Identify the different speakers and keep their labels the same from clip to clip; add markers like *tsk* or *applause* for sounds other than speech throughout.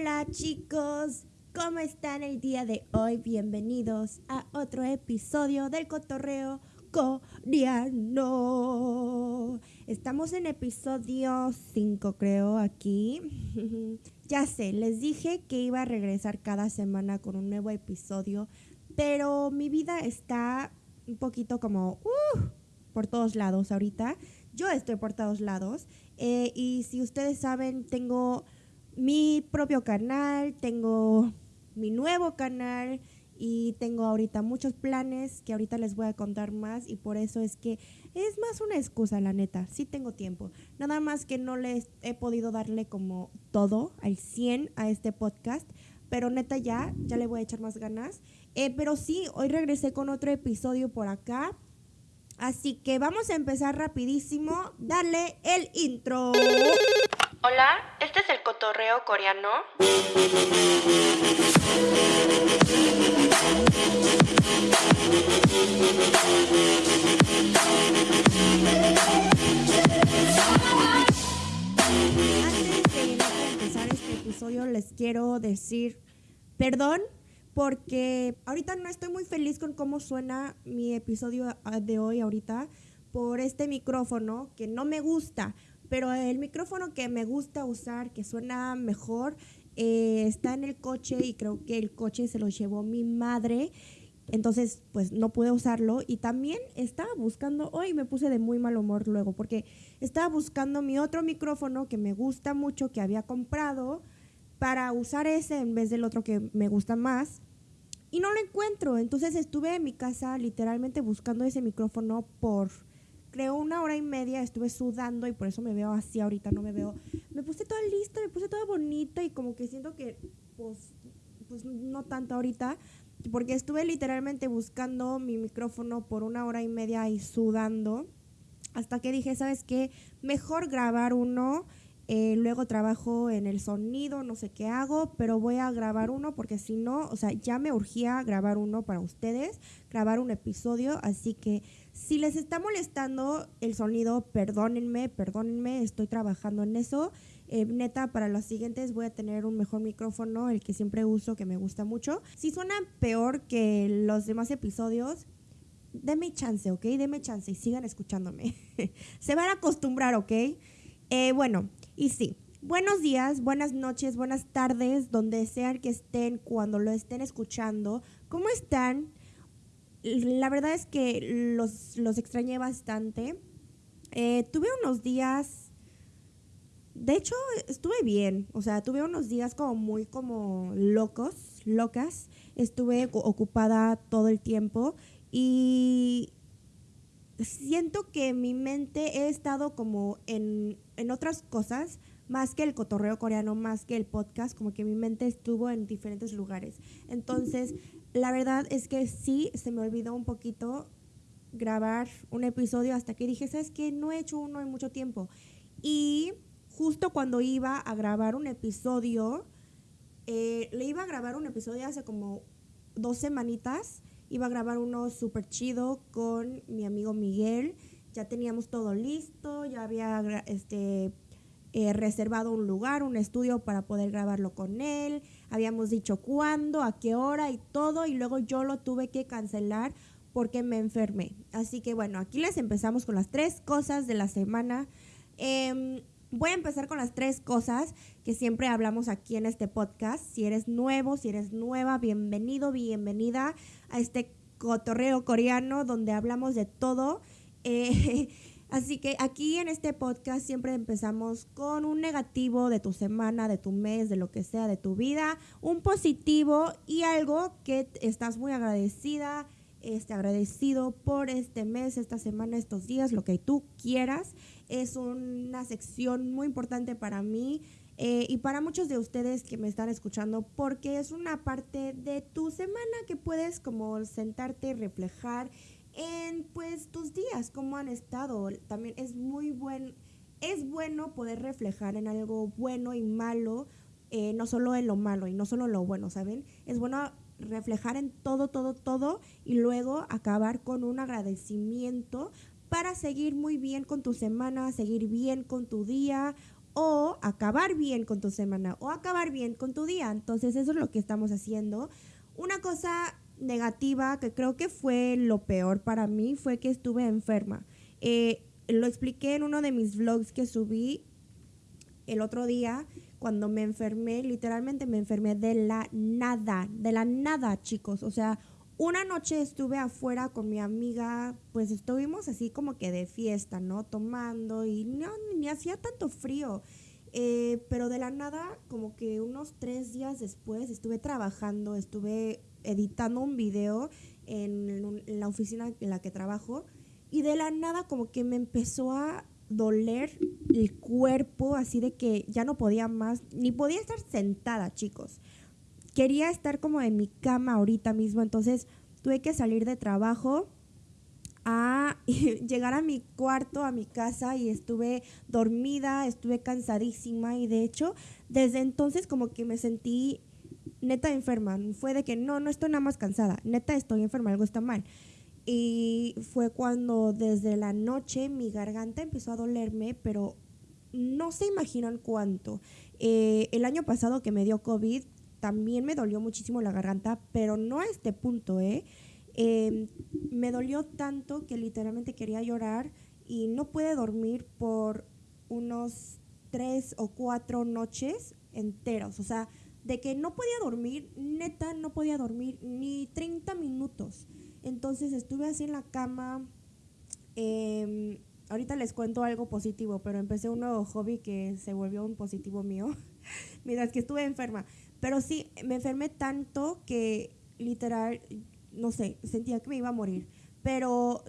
Speaker 1: Hola chicos, ¿cómo están el día de hoy? Bienvenidos a otro episodio del cotorreo coreano. Estamos en episodio 5 creo aquí. *laughs* ya sé, les dije que iba a regresar cada semana con un nuevo episodio, pero mi vida está un poquito como uh, por todos lados ahorita. Yo estoy por todos lados. Eh, y si ustedes saben, tengo mi propio canal, tengo mi nuevo canal y tengo ahorita muchos planes que ahorita les voy a contar más y por eso es que es más una excusa, la neta, sí tengo tiempo. Nada más que no les he podido darle como todo al 100 a este podcast, pero neta ya, ya le voy a echar más ganas. Eh, pero sí, hoy regresé con otro episodio por acá. Así que vamos a empezar rapidísimo. Dale el intro.
Speaker 2: Hola, este es el cotorreo coreano.
Speaker 1: Antes de empezar este episodio les quiero decir perdón porque ahorita no estoy muy feliz con cómo suena mi episodio de hoy ahorita por este micrófono que no me gusta. Pero el micrófono que me gusta usar, que suena mejor, eh, está en el coche y creo que el coche se lo llevó mi madre. Entonces, pues no pude usarlo. Y también estaba buscando, hoy me puse de muy mal humor luego, porque estaba buscando mi otro micrófono que me gusta mucho, que había comprado, para usar ese en vez del otro que me gusta más. Y no lo encuentro. Entonces estuve en mi casa literalmente buscando ese micrófono por creo una hora y media estuve sudando y por eso me veo así ahorita, no me veo. Me puse toda lista, me puse toda bonita y como que siento que, pues, pues no tanto ahorita, porque estuve literalmente buscando mi micrófono por una hora y media y sudando, hasta que dije, ¿sabes qué? Mejor grabar uno. Eh, luego trabajo en el sonido, no sé qué hago, pero voy a grabar uno porque si no, o sea, ya me urgía grabar uno para ustedes, grabar un episodio, así que si les está molestando el sonido, perdónenme, perdónenme, estoy trabajando en eso. Eh, neta, para los siguientes voy a tener un mejor micrófono, el que siempre uso, que me gusta mucho. Si suena peor que los demás episodios, denme chance, ¿ok? Denme chance y sigan escuchándome. *laughs* Se van a acostumbrar, ¿ok? Eh, bueno, y sí, buenos días, buenas noches, buenas tardes, donde sean que estén, cuando lo estén escuchando. ¿Cómo están? La verdad es que los, los extrañé bastante. Eh, tuve unos días, de hecho estuve bien, o sea, tuve unos días como muy como locos, locas. Estuve ocupada todo el tiempo y siento que mi mente he estado como en, en otras cosas, más que el cotorreo coreano, más que el podcast, como que mi mente estuvo en diferentes lugares. Entonces, la verdad es que sí, se me olvidó un poquito grabar un episodio hasta que dije, ¿sabes qué? No he hecho uno en mucho tiempo. Y justo cuando iba a grabar un episodio, eh, le iba a grabar un episodio hace como dos semanitas, iba a grabar uno súper chido con mi amigo Miguel, ya teníamos todo listo, ya había este, eh, reservado un lugar, un estudio para poder grabarlo con él, habíamos dicho cuándo, a qué hora y todo, y luego yo lo tuve que cancelar porque me enfermé. Así que bueno, aquí les empezamos con las tres cosas de la semana. Em, voy a empezar con las tres cosas que siempre hablamos aquí en este podcast. Si eres nuevo, si eres nueva, bienvenido, bienvenida a este cotorreo coreano donde hablamos de todo. Eh, *laughs* Así que aquí en este podcast siempre empezamos con un negativo de tu semana, de tu mes, de lo que sea, de tu vida, un positivo y algo que estás muy agradecida, este, agradecido por este mes, esta semana, estos días, lo que tú quieras. Es una sección muy importante para mí. Eh, y para muchos de ustedes que me están escuchando, porque es una parte de tu semana que puedes como sentarte, reflejar en pues tus días, cómo han estado. También es muy buen, es bueno poder reflejar en algo bueno y malo, eh, no solo en lo malo y no solo en lo bueno, ¿saben? Es bueno reflejar en todo, todo, todo y luego acabar con un agradecimiento para seguir muy bien con tu semana, seguir bien con tu día o acabar bien con tu semana o acabar bien con tu día. Entonces eso es lo que estamos haciendo. Una cosa negativa que creo que fue lo peor para mí fue que estuve enferma. Eh, lo expliqué en uno de mis vlogs que subí el otro día cuando me enfermé, literalmente me enfermé de la nada, de la nada, chicos. O sea, una noche estuve afuera con mi amiga, pues estuvimos así como que de fiesta, ¿no? Tomando y no, ni hacía tanto frío. Eh, pero de la nada, como que unos tres días después, estuve trabajando, estuve editando un video en, la oficina en la que trabajo y de la nada como que me empezó a doler el cuerpo, así de que ya no podía más, ni podía estar sentada, chicos. Quería estar como en mi cama ahorita mismo, entonces tuve que salir de trabajo a *laughs* llegar a mi cuarto, a mi casa y estuve dormida, estuve cansadísima y de hecho desde entonces como que me sentí neta enferma. Fue de que no, no estoy nada más cansada, neta estoy enferma, algo está mal. Y fue cuando desde la noche mi garganta empezó a dolerme, pero no se imaginan cuánto. Eh, el año pasado que me dio COVID, también me dolió muchísimo la garganta, pero no a este punto, ¿eh? Em, me dolió tanto que literalmente quería llorar y no pude dormir por unos tres o cuatro noches enteros. O sea, de que no podía dormir, neta, no podía dormir ni 30 minutos. Entonces estuve así en la cama. Em, ahorita les cuento algo positivo, pero empecé un nuevo hobby que se volvió un positivo mío *laughs* mientras que estuve enferma. Pero sí, me enfermé tanto que literal, no sé, sentía que me iba a morir. Pero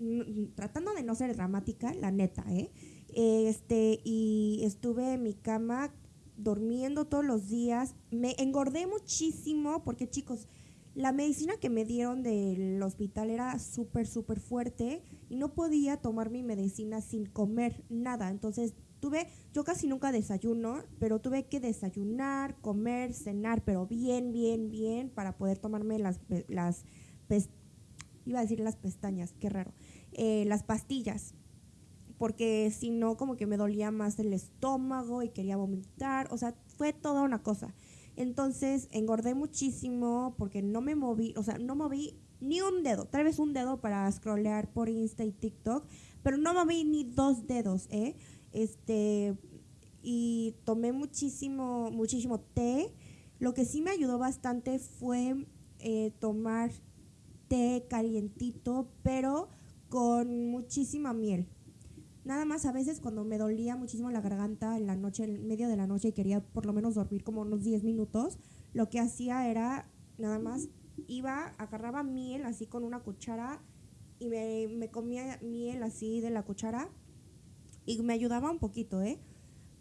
Speaker 1: *laughs* tratando de no ser dramática, la neta, ¿eh? Este, y estuve en mi cama durmiendo todos los días. Me engordé muchísimo porque, chicos, la medicina que me dieron del hospital era súper, súper fuerte y no podía tomar mi medicina sin comer nada. Entonces tuve, yo casi nunca desayuno, pero tuve que desayunar, comer, cenar, pero bien, bien, bien, para poder tomarme las, las iba a decir las pestañas, qué raro, eh, las pastillas, porque si no, como que me dolía más el estómago y quería vomitar, o sea, fue toda una cosa. Entonces engordé muchísimo porque no me moví, o sea, no moví ni un dedo, tal vez un dedo para scrollear por Insta y TikTok, pero no moví ni dos dedos, ¿eh? Este, y tomé muchísimo, muchísimo té. Lo que sí me ayudó bastante fue eh, tomar té calientito, pero con muchísima miel. Nada más a veces cuando me dolía muchísimo la garganta en la noche, en medio de la noche y quería por lo menos dormir como unos 10 minutos, lo que hacía era nada más iba, agarraba miel así con una cuchara y me, me comía miel así de la cuchara y me ayudaba un poquito, ¿eh?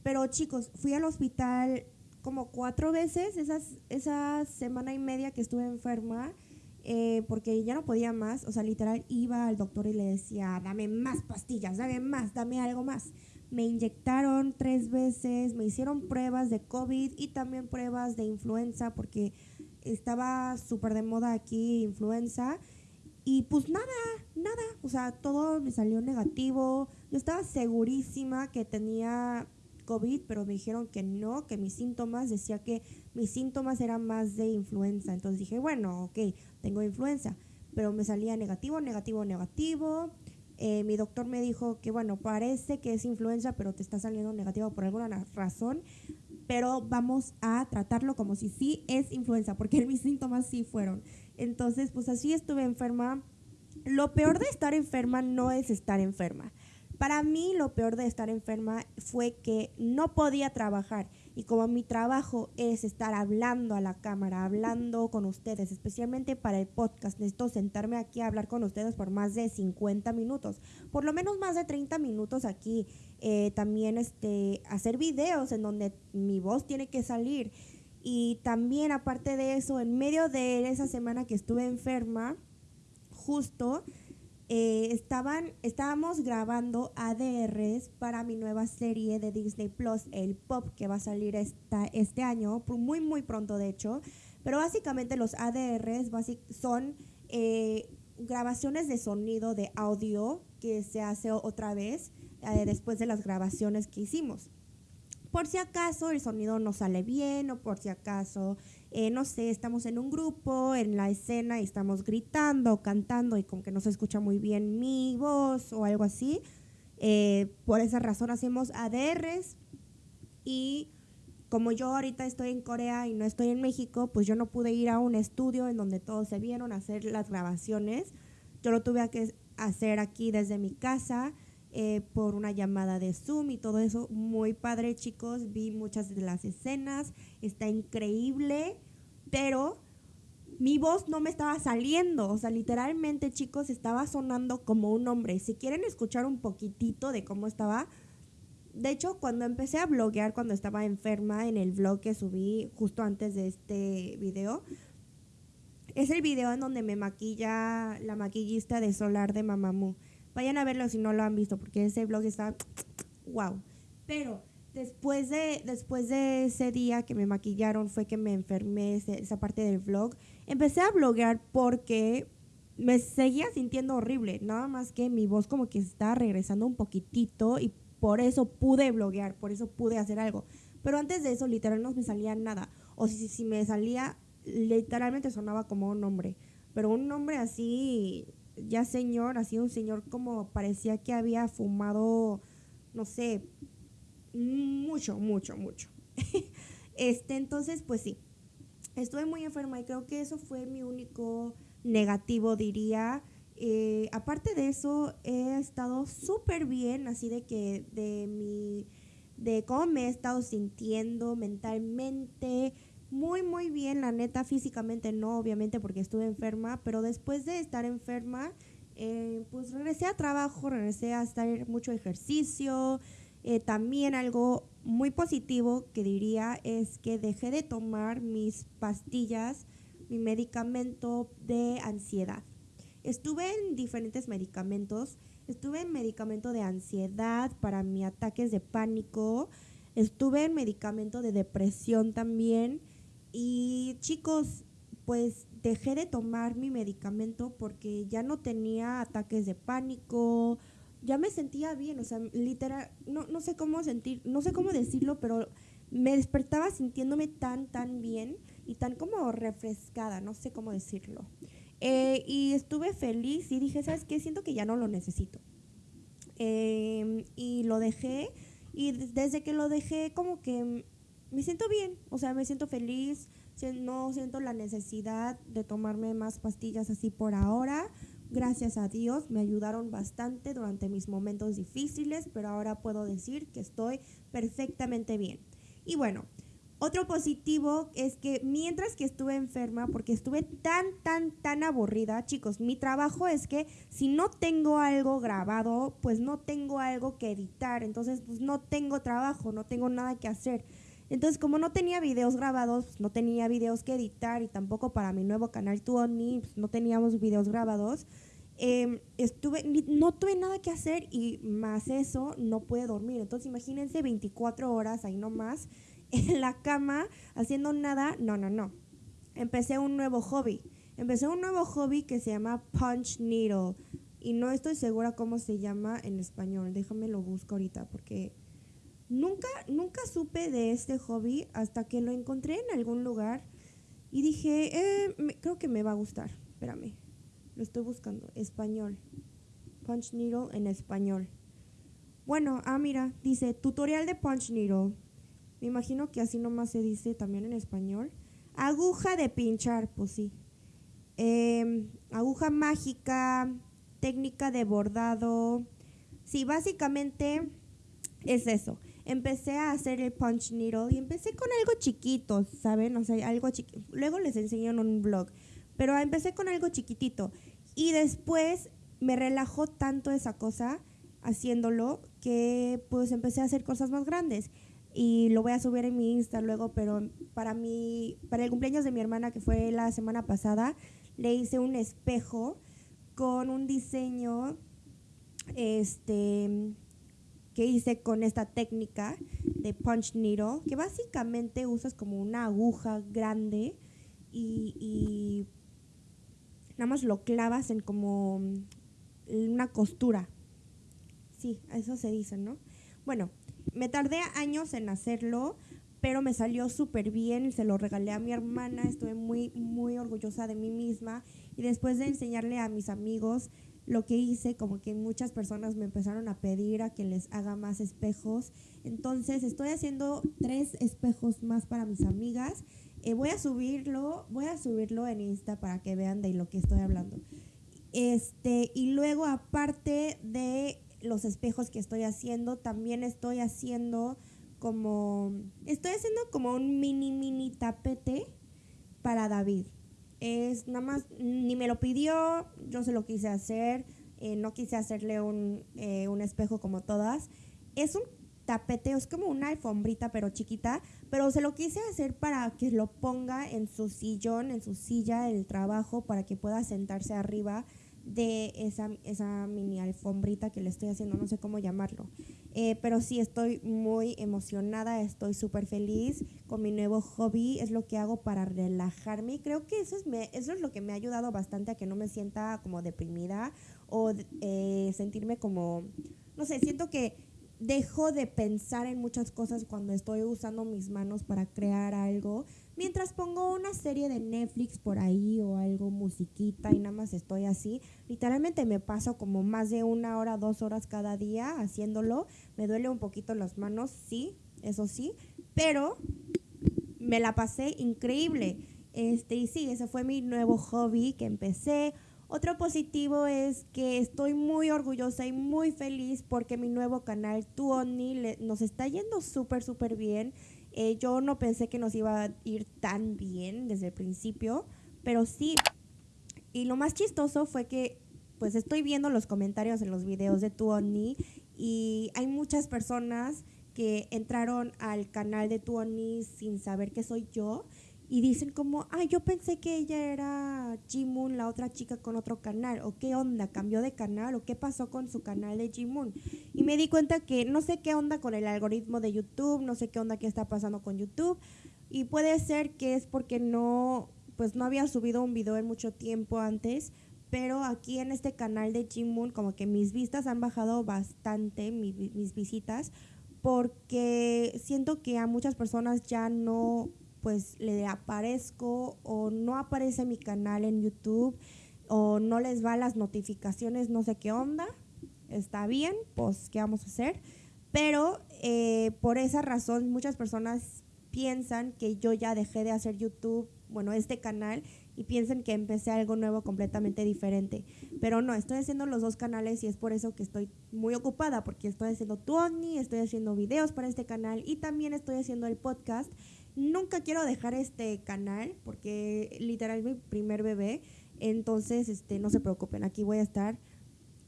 Speaker 1: Pero chicos, fui al hospital como cuatro veces esas, esa semana y media que estuve enferma. Eh, porque ya no podía más, o sea, literal iba al doctor y le decía, dame más pastillas, dame más, dame algo más. Me inyectaron tres veces, me hicieron pruebas de COVID y también pruebas de influenza, porque estaba súper de moda aquí influenza. Y pues nada, nada, o sea, todo me salió negativo. Yo estaba segurísima que tenía COVID, pero me dijeron que no, que mis síntomas, decía que mis síntomas eran más de influenza. Entonces dije, bueno, ok, tengo influenza, pero me salía negativo, negativo, negativo. Eh, mi doctor me dijo que, bueno, parece que es influenza, pero te está saliendo negativo por alguna razón, pero vamos a tratarlo como si sí es influenza, porque *laughs* mis síntomas sí fueron. Entonces, pues así estuve enferma. Lo peor de estar enferma no es estar enferma. Para mí lo peor de estar enferma fue que no podía trabajar y como mi trabajo es estar hablando a la cámara, hablando con ustedes, especialmente para el podcast, necesito sentarme aquí a hablar con ustedes por más de 50 minutos, por lo menos más de 30 minutos aquí. Eh, también este, hacer videos en donde mi voz tiene que salir. Y también aparte de eso, en medio de esa semana que estuve enferma, justo eh, estaban, estábamos grabando ADRs para mi nueva serie de Disney Plus, el Pop, que va a salir esta, este año, muy, muy pronto de hecho. Pero básicamente los ADRs son eh, grabaciones de sonido, de audio, que se hace otra vez eh, después de las grabaciones que hicimos. por si acaso el sonido no sale bien o por si acaso, eh, no sé, estamos en un grupo, en la escena y estamos gritando, cantando y como que no se escucha muy bien mi voz o algo así. Eh, por esa razón hacemos ADRs y como yo ahorita estoy en Corea y no estoy en México, pues yo no pude ir a un estudio en donde todos se vieron a hacer las grabaciones. Yo lo tuve que hacer aquí desde mi casa eh, por una llamada de Zoom y todo eso. Muy padre, chicos. Vi muchas de las escenas. Está increíble, pero mi voz no me estaba saliendo. O sea, literalmente, chicos, estaba sonando como un hombre. Si quieren escuchar un poquitito de cómo estaba. De hecho, cuando empecé a bloguear, cuando estaba enferma, en el vlog que subí justo antes de este video, es el video en donde me maquilla la maquillista de Solar de Mamamoo. Vayan a verlo si no lo han visto, porque ese vlog está *tsk* wow. Pero después de, después de ese día que me maquillaron, fue que me enfermé esa parte del vlog. Empecé a bloguear porque me seguía sintiendo horrible. Nada más que mi voz como que está regresando un poquitito y por eso pude bloguear, por eso pude hacer algo. Pero antes de eso, literal, no me salía nada. O si, si me salía, literalmente sonaba como un hombre. Pero un hombre así ya señor, así un señor como parecía que había fumado, no sé, mucho, mucho, mucho. *laughs* este, entonces, pues sí, estuve muy enferma y creo que eso fue mi único negativo, diría. Eh, aparte de eso, he estado súper bien, así de que de mi, de cómo me he estado sintiendo mentalmente, muy, muy bien, la neta, físicamente no, obviamente, porque estuve enferma, pero después de estar enferma, eh, pues regresé a trabajo, regresé a estar mucho ejercicio. Eh, también algo muy positivo que diría es que dejé de tomar mis pastillas, mi medicamento de ansiedad. Estuve en diferentes medicamentos. Estuve en medicamento de ansiedad para mis ataques de pánico. Estuve en medicamento de depresión también. Y chicos, pues dejé de tomar mi medicamento porque ya no tenía ataques de pánico, ya me sentía bien, o sea, literal, no, no sé cómo sentir, no sé cómo decirlo, pero me despertaba sintiéndome tan, tan bien y tan como refrescada, no sé cómo decirlo. Eh, y estuve feliz y dije, ¿sabes qué? Siento que ya no lo necesito. Em, y lo dejé y desde que lo dejé como que me siento bien, o sea, me siento feliz, no siento la necesidad de tomarme más pastillas así por ahora. Gracias a Dios me ayudaron bastante durante mis momentos difíciles, pero ahora puedo decir que estoy perfectamente bien. Y bueno, otro positivo es que mientras que estuve enferma, porque estuve tan, tan, tan aburrida, chicos, mi trabajo es que si no tengo algo grabado, pues no tengo algo que editar, entonces pues no tengo trabajo, no tengo nada que hacer. Entonces, como no tenía videos grabados, pues, no tenía videos que editar y tampoco para mi nuevo canal Tuoni, pues, no teníamos videos grabados, em, estuve, no tuve nada que hacer y más eso, no pude dormir. Entonces, imagínense 24 horas ahí nomás *laughs* en la cama haciendo nada. No, no, no. Empecé un nuevo hobby. Empecé un nuevo hobby que se llama Punch Needle. Y no estoy segura cómo se llama en español. Déjame lo busco ahorita porque Nunca, nunca supe de este hobby hasta que lo encontré en algún lugar y dije, eh, creo que me va a gustar. Espérame, lo estoy buscando. Español. Punch Needle en español. Bueno, ah, mira, dice tutorial de Punch Needle. Me imagino que así nomás se dice también en español. Aguja de pinchar, pues sí. Em, aguja mágica, técnica de bordado. Sí, básicamente es eso empecé a hacer el punch needle y empecé con algo chiquito, ¿saben? O sea, algo chiquito. Luego les enseño en un blog, pero empecé con algo chiquitito y después me relajó tanto esa cosa haciéndolo que pues empecé a hacer cosas más grandes y lo voy a subir en mi Insta luego, pero para mi para el cumpleaños de mi hermana que fue la semana pasada, le hice un espejo con un diseño este hice con esta técnica de punch needle, que básicamente usas como una aguja grande y, nada más lo clavas en como una costura. Sí, eso se dice, ¿no? Bueno, me tardé años en hacerlo, pero me salió súper bien, se lo regalé a mi hermana, estuve muy, muy orgullosa de mí misma y después de enseñarle a mis amigos lo que hice, como que muchas personas me empezaron a pedir a que les haga más espejos, entonces estoy haciendo tres espejos más para mis amigas, eh, voy a subirlo, voy a subirlo en Insta para que vean de lo que estoy hablando. Este, y luego aparte de los espejos que estoy haciendo, también estoy haciendo como, estoy haciendo como un mini, mini tapete para David. Es nada más, ni me lo pidió, yo se lo quise hacer, eh, no quise hacerle un, eh, un espejo como todas. Es un tapete, es como una alfombrita pero chiquita, pero se lo quise hacer para que lo ponga en su sillón, en su silla del trabajo, para que pueda sentarse arriba de esa, esa mini alfombrita que le estoy haciendo, no sé cómo llamarlo. Eh, pero sí, estoy muy emocionada, estoy súper feliz con mi nuevo hobby, es lo que hago para relajarme y creo que eso es, eso es lo que me ha ayudado bastante a que no me sienta como deprimida o eh, sentirme como, no sé, siento que dejo de pensar en muchas cosas cuando estoy usando mis manos para crear algo. Mientras pongo una serie de Netflix por ahí o algo musiquita y nada más estoy así, literalmente me paso como más de una hora, dos horas cada día haciéndolo. Me duele un poquito las manos, sí, eso sí, pero me la pasé increíble. Este, y sí, ese fue mi nuevo hobby que empecé. Otro positivo es que estoy muy orgullosa y muy feliz porque mi nuevo canal, Tu nos está yendo súper, súper bien. Eh, yo no pensé que nos iba a ir tan bien desde el principio, pero sí. Y lo más chistoso fue que pues estoy viendo los comentarios en los videos de Tu y hay muchas personas que entraron al canal de Tu sin saber que soy yo y dicen como, ay, yo pensé que ella era Jimun, la otra chica con otro canal, o qué onda, cambió de canal, o qué pasó con su canal de Jimun. Y me di cuenta que no sé qué onda con el algoritmo de YouTube, no sé qué onda qué está pasando con YouTube, y puede ser que es porque no, pues no había subido un video en mucho tiempo antes, pero aquí en este canal de Jimun como que mis vistas han bajado bastante, mis visitas, porque siento que a muchas personas ya no pues le aparezco o no aparece mi canal en YouTube o no les va las notificaciones, no sé qué onda. Está bien, pues, ¿qué vamos a hacer? Pero eh, por esa razón muchas personas piensan que yo ya dejé de hacer YouTube, bueno, este canal, y piensan que empecé algo nuevo completamente diferente. Pero no, estoy haciendo los dos canales y es por eso que estoy muy ocupada, porque estoy haciendo Tony, estoy haciendo videos para este canal y también estoy haciendo el podcast Nunca quiero dejar este canal porque literal es mi primer bebé. Entonces, este, no se preocupen, aquí voy a estar.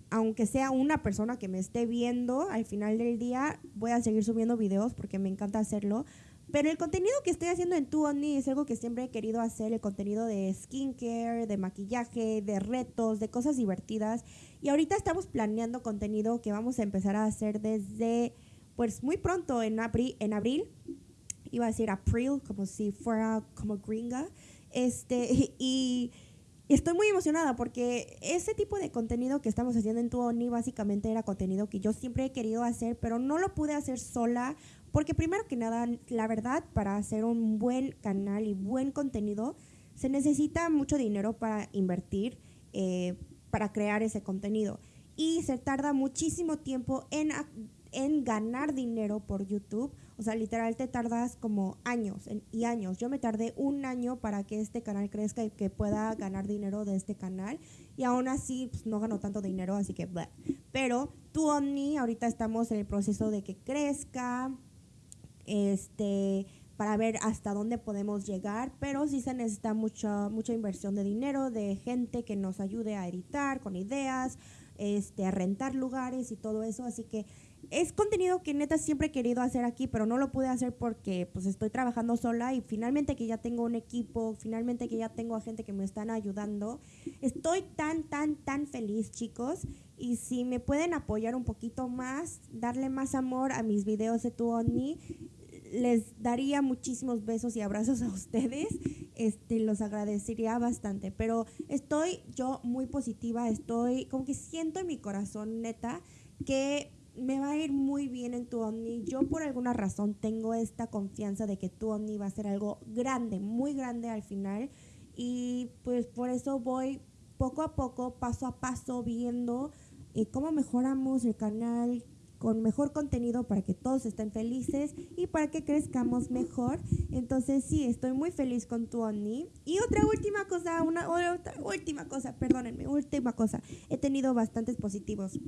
Speaker 1: Aunque sea una persona que me esté viendo, al final del día voy a seguir subiendo videos porque me encanta hacerlo. Pero el contenido que estoy haciendo en Tu Only es algo que siempre he querido hacer, el contenido de skincare, de maquillaje, de retos, de cosas divertidas. Y ahorita estamos planeando contenido que vamos a empezar a hacer desde, pues muy pronto, en, abril, en abril iba a decir April, como si fuera como gringa. Este, *laughs* y estoy muy emocionada porque ese tipo de contenido que estamos haciendo en Tuoni básicamente era contenido que yo siempre he querido hacer, pero no lo pude hacer sola porque primero que nada, la verdad, para hacer un buen canal y buen contenido, se necesita mucho dinero para invertir, eh, para crear ese contenido. Y se tarda muchísimo tiempo en, en ganar dinero por YouTube o sea, literal te tardas como años y años. Yo me tardé un año para que este canal crezca y que pueda ganar dinero de este canal. Y aún así pues, no ganó tanto dinero, así que... Pero tu Omni, ahorita estamos en el proceso de que crezca, este para ver hasta dónde podemos llegar, pero sí se necesita mucha mucha inversión de dinero, de gente que nos ayude a editar con ideas, este, a rentar lugares y todo eso, así que es contenido que neta siempre he querido hacer aquí, pero no lo pude hacer porque pues estoy trabajando sola y finalmente que ya tengo un equipo, finalmente que ya tengo a gente que me están ayudando. Estoy tan, tan, tan feliz, chicos. Y si me pueden apoyar un poquito más, darle más amor a mis videos de Tu les daría muchísimos besos y abrazos a ustedes. Este, los agradecería bastante. Pero estoy yo muy positiva, estoy como que siento en mi corazón, neta, que me va a ir muy bien en tu Omni. Yo por alguna razón tengo esta confianza de que tu Omni va a ser algo grande, muy grande al final. Y pues por eso voy poco a poco, paso a paso, viendo eh, cómo mejoramos el canal con mejor contenido para que todos estén felices y para que crezcamos mejor. Entonces sí, estoy muy feliz con tu Omni. Y otra última cosa, una otra última cosa, perdónenme, última cosa. He tenido bastantes positivos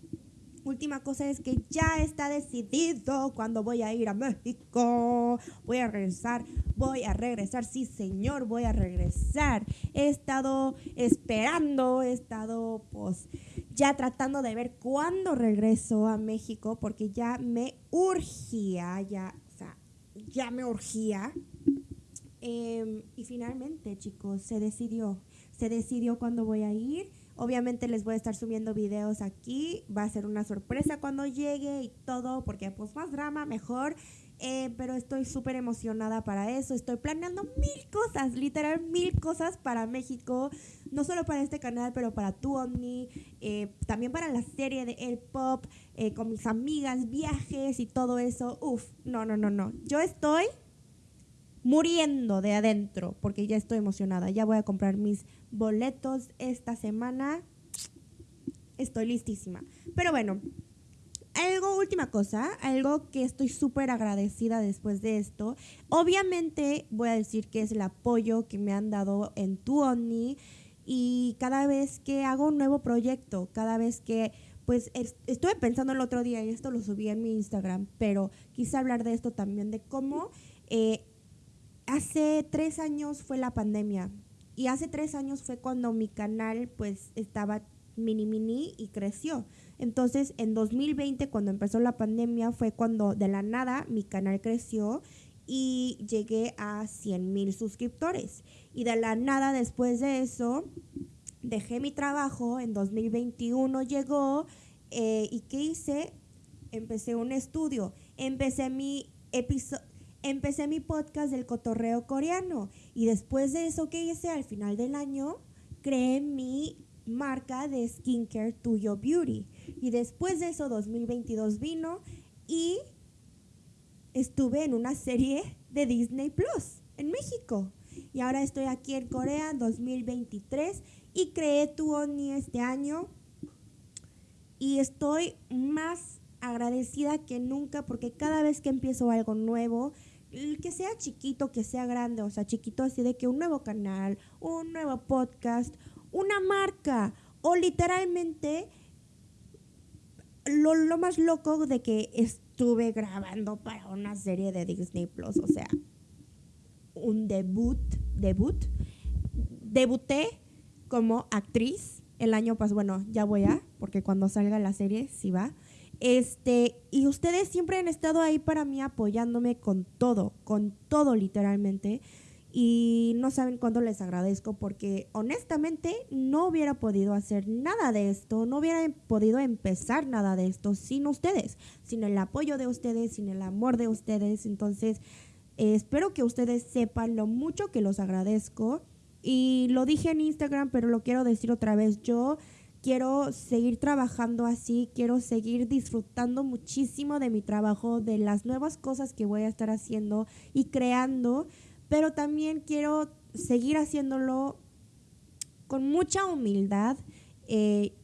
Speaker 1: última cosa es que ya está decidido cuando voy a ir a México. Voy a regresar, voy a regresar, sí señor, voy a regresar. He estado esperando, he estado pues ya tratando de ver cuándo regreso a México porque ya me urgía, ya, o sea, ya me urgía. Em, y finalmente, chicos, se decidió. Se decidió cuándo voy a ir Obviamente les voy a estar subiendo videos aquí, va a ser una sorpresa cuando llegue y todo, porque pues más drama, mejor. Eh, pero estoy súper emocionada para eso. Estoy planeando mil cosas, literal mil cosas para México. No solo para este canal, pero para tu Omni. Eh, también para la serie de El Pop, eh, con mis amigas, viajes y todo eso. Uf, no, no, no, no. Yo estoy muriendo de adentro porque ya estoy emocionada. Ya voy a comprar mis boletos esta semana. Estoy listísima. Pero bueno, algo, última cosa, algo que estoy súper agradecida después de esto. Obviamente voy a decir que es el apoyo que me han dado en tu Oni y cada vez que hago un nuevo proyecto, cada vez que, pues estuve pensando el otro día y esto lo subí en mi Instagram, pero quise hablar de esto también, de cómo eh, hace tres años fue la pandemia y hace tres años fue cuando mi canal pues estaba mini mini y creció. Entonces en 2020 cuando empezó la pandemia fue cuando de la nada mi canal creció y llegué a 100 mil suscriptores. Y de la nada después de eso dejé mi trabajo, en 2021 llegó eh, y ¿qué hice? Empecé un estudio, empecé mi episodio empecé mi podcast del cotorreo coreano y después de eso que hice al final del año, creé mi marca de skincare Tuyo Beauty. Y después de eso 2022 vino y estuve en una serie de Disney Plus en México. Y ahora estoy aquí en Corea 2023 y creé Tu Oni este año. Y estoy más agradecida que nunca porque cada vez que empiezo algo nuevo, que sea chiquito, que sea grande, o sea, chiquito así de que un nuevo canal, un nuevo podcast, una marca, o literalmente lo, lo más loco de que estuve grabando para una serie de Disney Plus, o sea, un debut, debut, debuté como actriz el año pasado, bueno, ya voy a, porque cuando salga la serie sí va, este, y ustedes siempre han estado ahí para mí apoyándome con todo, con todo literalmente. Y no saben cuánto les agradezco porque honestamente no hubiera podido hacer nada de esto, no hubiera podido empezar nada de esto sin ustedes, sin el apoyo de ustedes, sin el amor de ustedes. Entonces, eh, espero que ustedes sepan lo mucho que los agradezco. Y lo dije en Instagram, pero lo quiero decir otra vez. Yo quiero seguir trabajando así, quiero seguir disfrutando muchísimo de mi trabajo, de las nuevas cosas que voy a estar haciendo y creando, pero también quiero seguir haciéndolo con mucha humildad. Eh,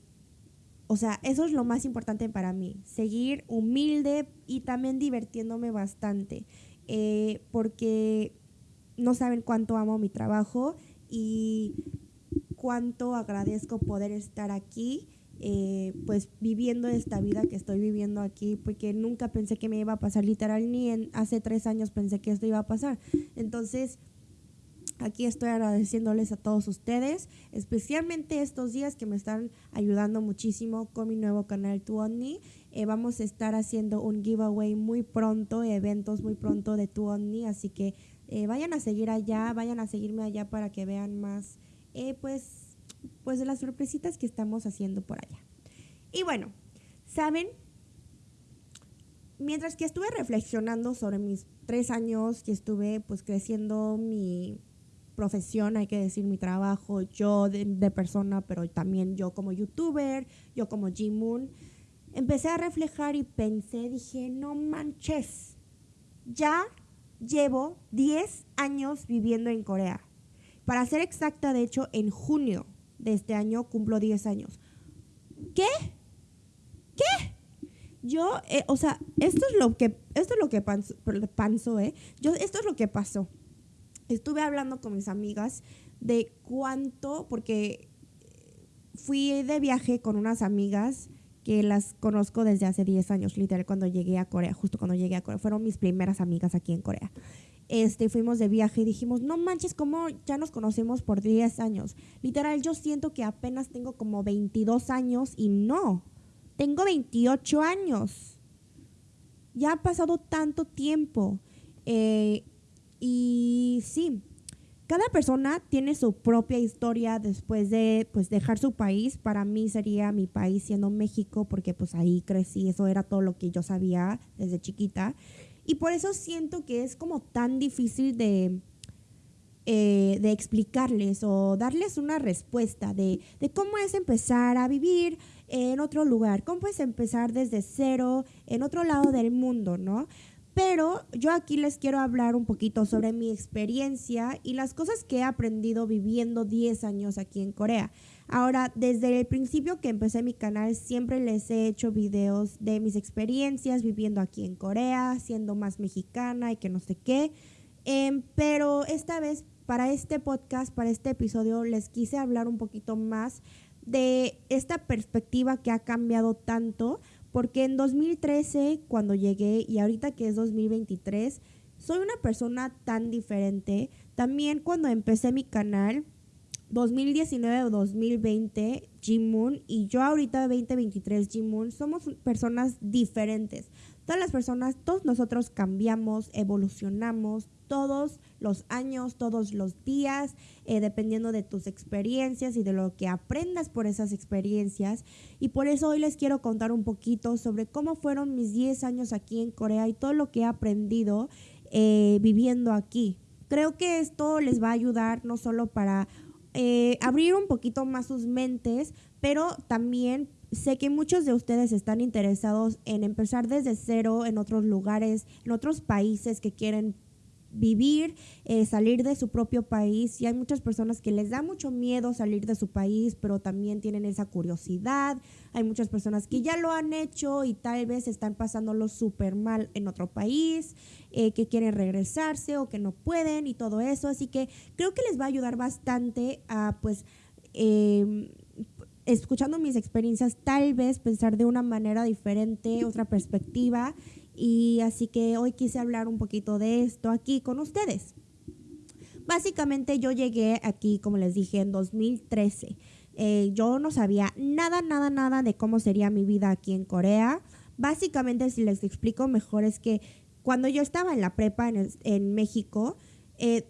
Speaker 1: o sea, eso es lo más importante para mí, seguir humilde y también divirtiéndome bastante, eh, porque no saben cuánto amo mi trabajo y cuánto agradezco poder estar aquí, eh, pues viviendo esta vida que estoy viviendo aquí, porque nunca pensé que me iba a pasar, literal, ni hace tres años pensé que esto iba a pasar. Entonces, aquí estoy agradeciéndoles a todos ustedes, especialmente estos días que me están ayudando muchísimo con mi nuevo canal Tuonni. Eh, vamos a estar haciendo un giveaway muy pronto, eventos muy pronto de Tuonni, así que eh, vayan a seguir allá, vayan a seguirme allá para que vean más eh, pues, pues de las sorpresitas que estamos haciendo por allá. Y bueno, ¿saben? Mientras que estuve reflexionando sobre mis tres años que estuve pues creciendo mi profesión, hay que decir mi trabajo, yo de, persona, pero también yo como youtuber, yo como G-Moon, empecé a reflejar y pensé, dije, no manches, ya llevo 10 años viviendo en Corea. Para ser exacta, de hecho, en junio de este año cumplo 10 años. ¿Qué? ¿Qué? Yo, eh, o sea, esto es lo que, esto es lo que pasó, ¿eh? Yo, esto es lo que pasó. Estuve hablando con mis amigas de cuánto, porque fui de viaje con unas amigas que las conozco desde hace 10 años, literal, cuando llegué a Corea, justo cuando llegué a Corea. Fueron mis primeras amigas aquí en Corea. Este, fuimos de viaje y dijimos, no manches, ¿cómo ya nos conocemos por 10 años? Literal, yo siento que apenas tengo como 22 años y no, tengo 28 años. Ya ha pasado tanto tiempo. Eh, y sí, cada persona tiene su propia historia después de pues dejar su país. Para mí sería mi país siendo México porque pues ahí crecí, eso era todo lo que yo sabía desde chiquita. Y por eso siento que es como tan difícil de, eh, de explicarles o darles una respuesta de, de, cómo es empezar a vivir en otro lugar, cómo es empezar desde cero en otro lado del mundo, ¿no? Pero yo aquí les quiero hablar un poquito sobre mi experiencia y las cosas que he aprendido viviendo 10 años aquí en Corea. Ahora, desde el principio que empecé mi canal, siempre les he hecho videos de mis experiencias viviendo aquí en Corea, siendo más mexicana y que no sé qué. Em, pero esta vez, para este podcast, para este episodio, les quise hablar un poquito más de esta perspectiva que ha cambiado tanto porque en 2013, cuando llegué, y ahorita que es 2023, soy una persona tan diferente. También cuando empecé mi canal, 2019 o 2020, Jimun, y yo ahorita 2023, Jimun, somos personas diferentes. Todas las personas, todos nosotros cambiamos, evolucionamos, todos los años, todos los días, eh, dependiendo de tus experiencias y de lo que aprendas por esas experiencias. Y por eso hoy les quiero contar un poquito sobre cómo fueron mis 10 años aquí en Corea y todo lo que he aprendido eh, viviendo aquí. Creo que esto les va a ayudar no solo para eh, abrir un poquito más sus mentes, pero también sé que muchos de ustedes están interesados en empezar desde cero en otros lugares, en otros países que quieren vivir, eh, salir de su propio país. Y hay muchas personas que les da mucho miedo salir de su país, pero también tienen esa curiosidad. Hay muchas personas que ya lo han hecho y tal vez están pasándolo súper mal en otro país, eh, que quieren regresarse o que no pueden y todo eso. Así que creo que les va a ayudar bastante a pues... Em, escuchando mis experiencias, tal vez pensar de una manera diferente, otra perspectiva y así que hoy quise hablar un poquito de esto aquí con ustedes. Básicamente yo llegué aquí, como les dije, en 2013. Eh, yo no sabía nada, nada, nada de cómo sería mi vida aquí en Corea. Básicamente, si les explico mejor, es que cuando yo estaba en la prepa en, México, eh,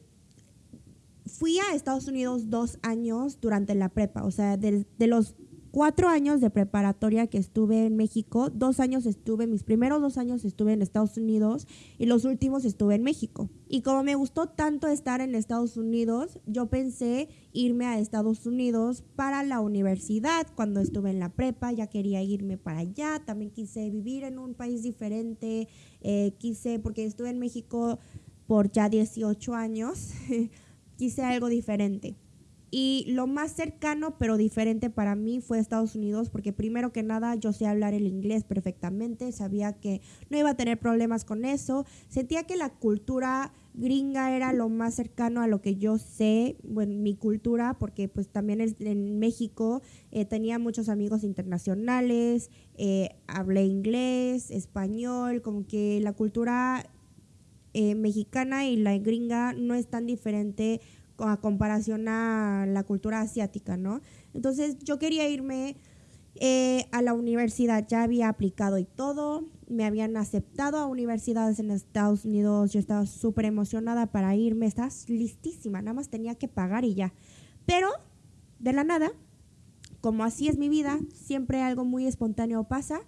Speaker 1: fui a Estados Unidos dos años durante la prepa. O sea, de los cuatro años de preparatoria que estuve en México, dos años estuve, mis primeros dos años estuve en Estados Unidos y los últimos estuve en México. Y como me gustó tanto estar en Estados Unidos, yo pensé irme a Estados Unidos para la universidad. Cuando estuve en la prepa ya quería irme para allá, también quise vivir en un país diferente, eh, quise, porque estuve en México por ya 18 años, *laughs* quise algo diferente. Y lo más cercano, pero diferente para mí, fue Estados Unidos, porque primero que nada yo sé hablar el inglés perfectamente, sabía que no iba a tener problemas con eso, sentía que la cultura gringa era lo más cercano a lo que yo sé, bueno, mi cultura, porque pues también en México eh, tenía muchos amigos internacionales, eh, hablé inglés, español, como que la cultura eh, mexicana y la gringa no es tan diferente a comparación a la cultura asiática, ¿no? Entonces yo quería irme eh, a la universidad, ya había aplicado y todo, me habían aceptado a universidades en Estados Unidos, yo estaba súper emocionada para irme, estaba listísima, nada más tenía que pagar y ya. Pero, de la nada, como así es mi vida, siempre algo muy espontáneo pasa,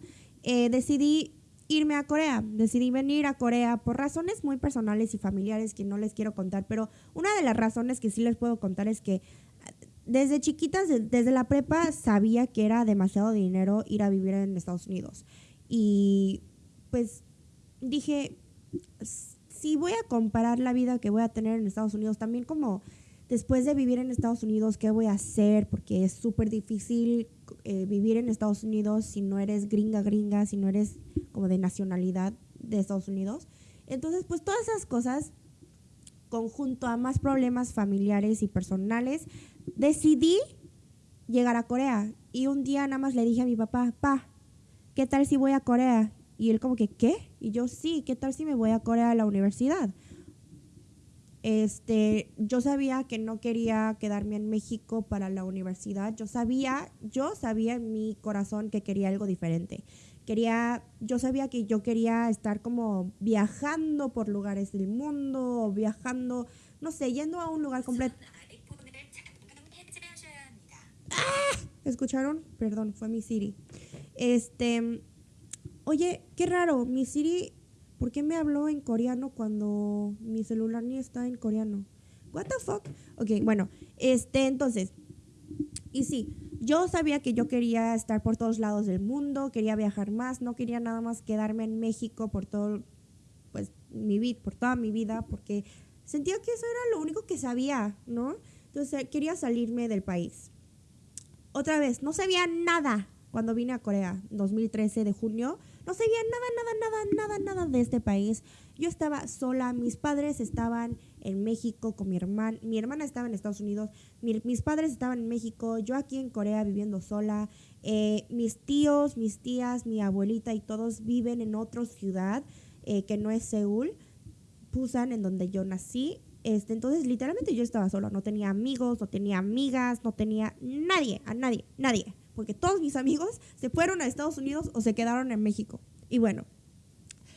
Speaker 1: eh, decidí irme a Corea. Decidí venir a Corea por razones muy personales y familiares que no les quiero contar, pero una de las razones que sí les puedo contar es que desde chiquitas, desde la prepa, sabía que era demasiado dinero ir a vivir en Estados Unidos. Y pues dije, si voy a comparar la vida que voy a tener en Estados Unidos, también como después de vivir en Estados Unidos, ¿qué voy a hacer? Porque es súper difícil eh, vivir en Estados Unidos si no eres gringa, gringa, si no eres como de nacionalidad de Estados Unidos. Entonces, pues todas esas cosas, conjunto a más problemas familiares y personales, decidí llegar a Corea. Y un día nada más le dije a mi papá, pa, ¿qué tal si voy a Corea? Y él como que, ¿qué? Y yo, sí, ¿qué tal si me voy a Corea a la universidad? Este, yo sabía que no quería quedarme en México para la universidad. Yo sabía, yo sabía en mi corazón que quería algo diferente. Quería, yo sabía que yo quería estar como viajando por lugares del mundo, viajando, no sé, yendo a un lugar completo. ¡Ah! ¿Escucharon? Perdón, fue mi Siri. Este, oye, qué raro, mi Siri, ¿por qué me habló en coreano cuando mi celular ni está en coreano? What the fuck? Ok, bueno, este, entonces, y sí, yo sabía que yo quería estar por todos lados del mundo, quería viajar más, no quería nada más quedarme en México por todo, pues, mi vida, por toda mi vida, porque sentía que eso era lo único que sabía, ¿no? Entonces quería salirme del país. Otra vez, no sabía nada cuando vine a Corea, 2013 de junio, no sabía nada, nada, nada, nada, nada de este país. Yo estaba sola, mis padres estaban en México con mi hermana, mi hermana estaba en Estados Unidos, mis padres estaban en México, yo aquí en Corea viviendo sola, eh, mis tíos, mis tías, mi abuelita y todos viven en otra ciudad eh, que no es Seúl, Busan, en donde yo nací. Este, entonces, literalmente yo estaba sola, no tenía amigos, no tenía amigas, no tenía nadie, a nadie, nadie porque todos mis amigos se fueron a Estados Unidos o se quedaron en México. Y bueno,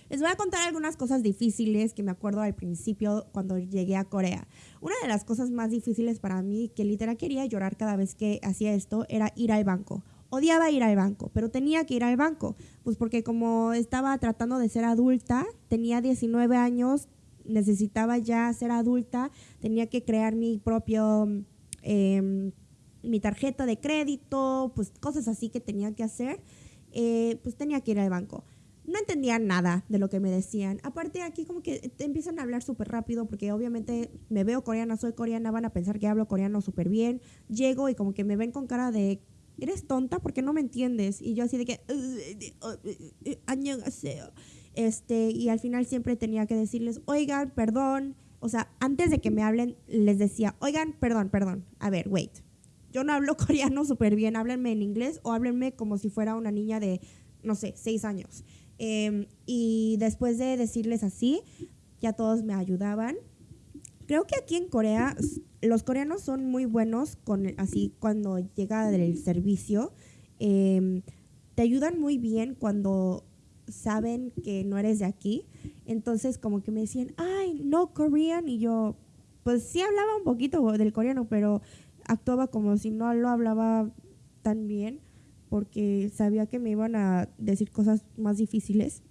Speaker 1: les voy a contar algunas cosas difíciles que me acuerdo al principio cuando llegué a Corea. Una de las cosas más difíciles para mí, que literal quería llorar cada vez que hacía esto, era ir al banco. Odiaba ir al banco, pero tenía que ir al banco, pues porque como estaba tratando de ser adulta, tenía 19 años, necesitaba ya ser adulta, tenía que crear mi propio... Eh, mi tarjeta de crédito, pues cosas así que tenía que hacer, eh, pues tenía que ir al banco. No entendía nada de lo que me decían. Aparte aquí como que empiezan a hablar súper rápido porque obviamente me veo coreana, soy coreana, van a pensar que hablo coreano súper bien. Llego y como que me ven con cara de, eres tonta porque no me entiendes. Y yo así de que, este, y al final siempre tenía que decirles, oigan, perdón. O sea, antes de que me hablen, les decía, oigan, perdón, perdón. A ver, wait yo no hablo *laughs* coreano súper bien, háblenme en inglés o háblenme como si fuera una niña de, no sé, seis años. Em, y después de decirles así, ya todos me ayudaban. Creo que aquí en Corea los coreanos son muy buenos con así cuando llega el servicio. Em, te ayudan muy bien cuando saben que no eres de aquí. Entonces como que me decían, ay, no Korean. Y yo, pues sí hablaba un poquito del coreano, pero actuaba como si no lo hablaba tan bien porque sabía que me iban a decir cosas más difíciles.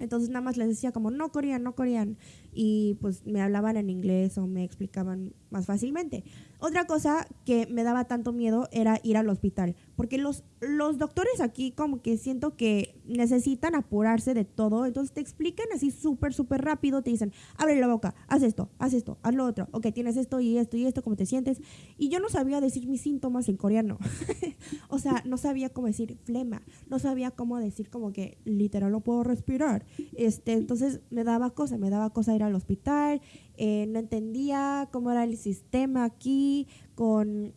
Speaker 1: Entonces nada más les decía como, no corean, no corean. Y pues me hablaban en inglés o me explicaban más fácilmente. Otra cosa que me daba tanto miedo era ir al hospital, porque los, los doctores aquí como que siento que necesitan apurarse de todo, entonces te explican así súper, súper rápido, te dicen, abre la boca, haz esto, haz esto, haz lo otro, ok, tienes esto y esto y esto, ¿cómo te sientes? Y yo no sabía decir mis síntomas en coreano, *laughs* o sea, no sabía cómo decir flema, no sabía cómo decir como que literal no puedo respirar, este, entonces me daba cosa, me daba cosa ir al hospital, eh, no entendía cómo era el sistema aquí, con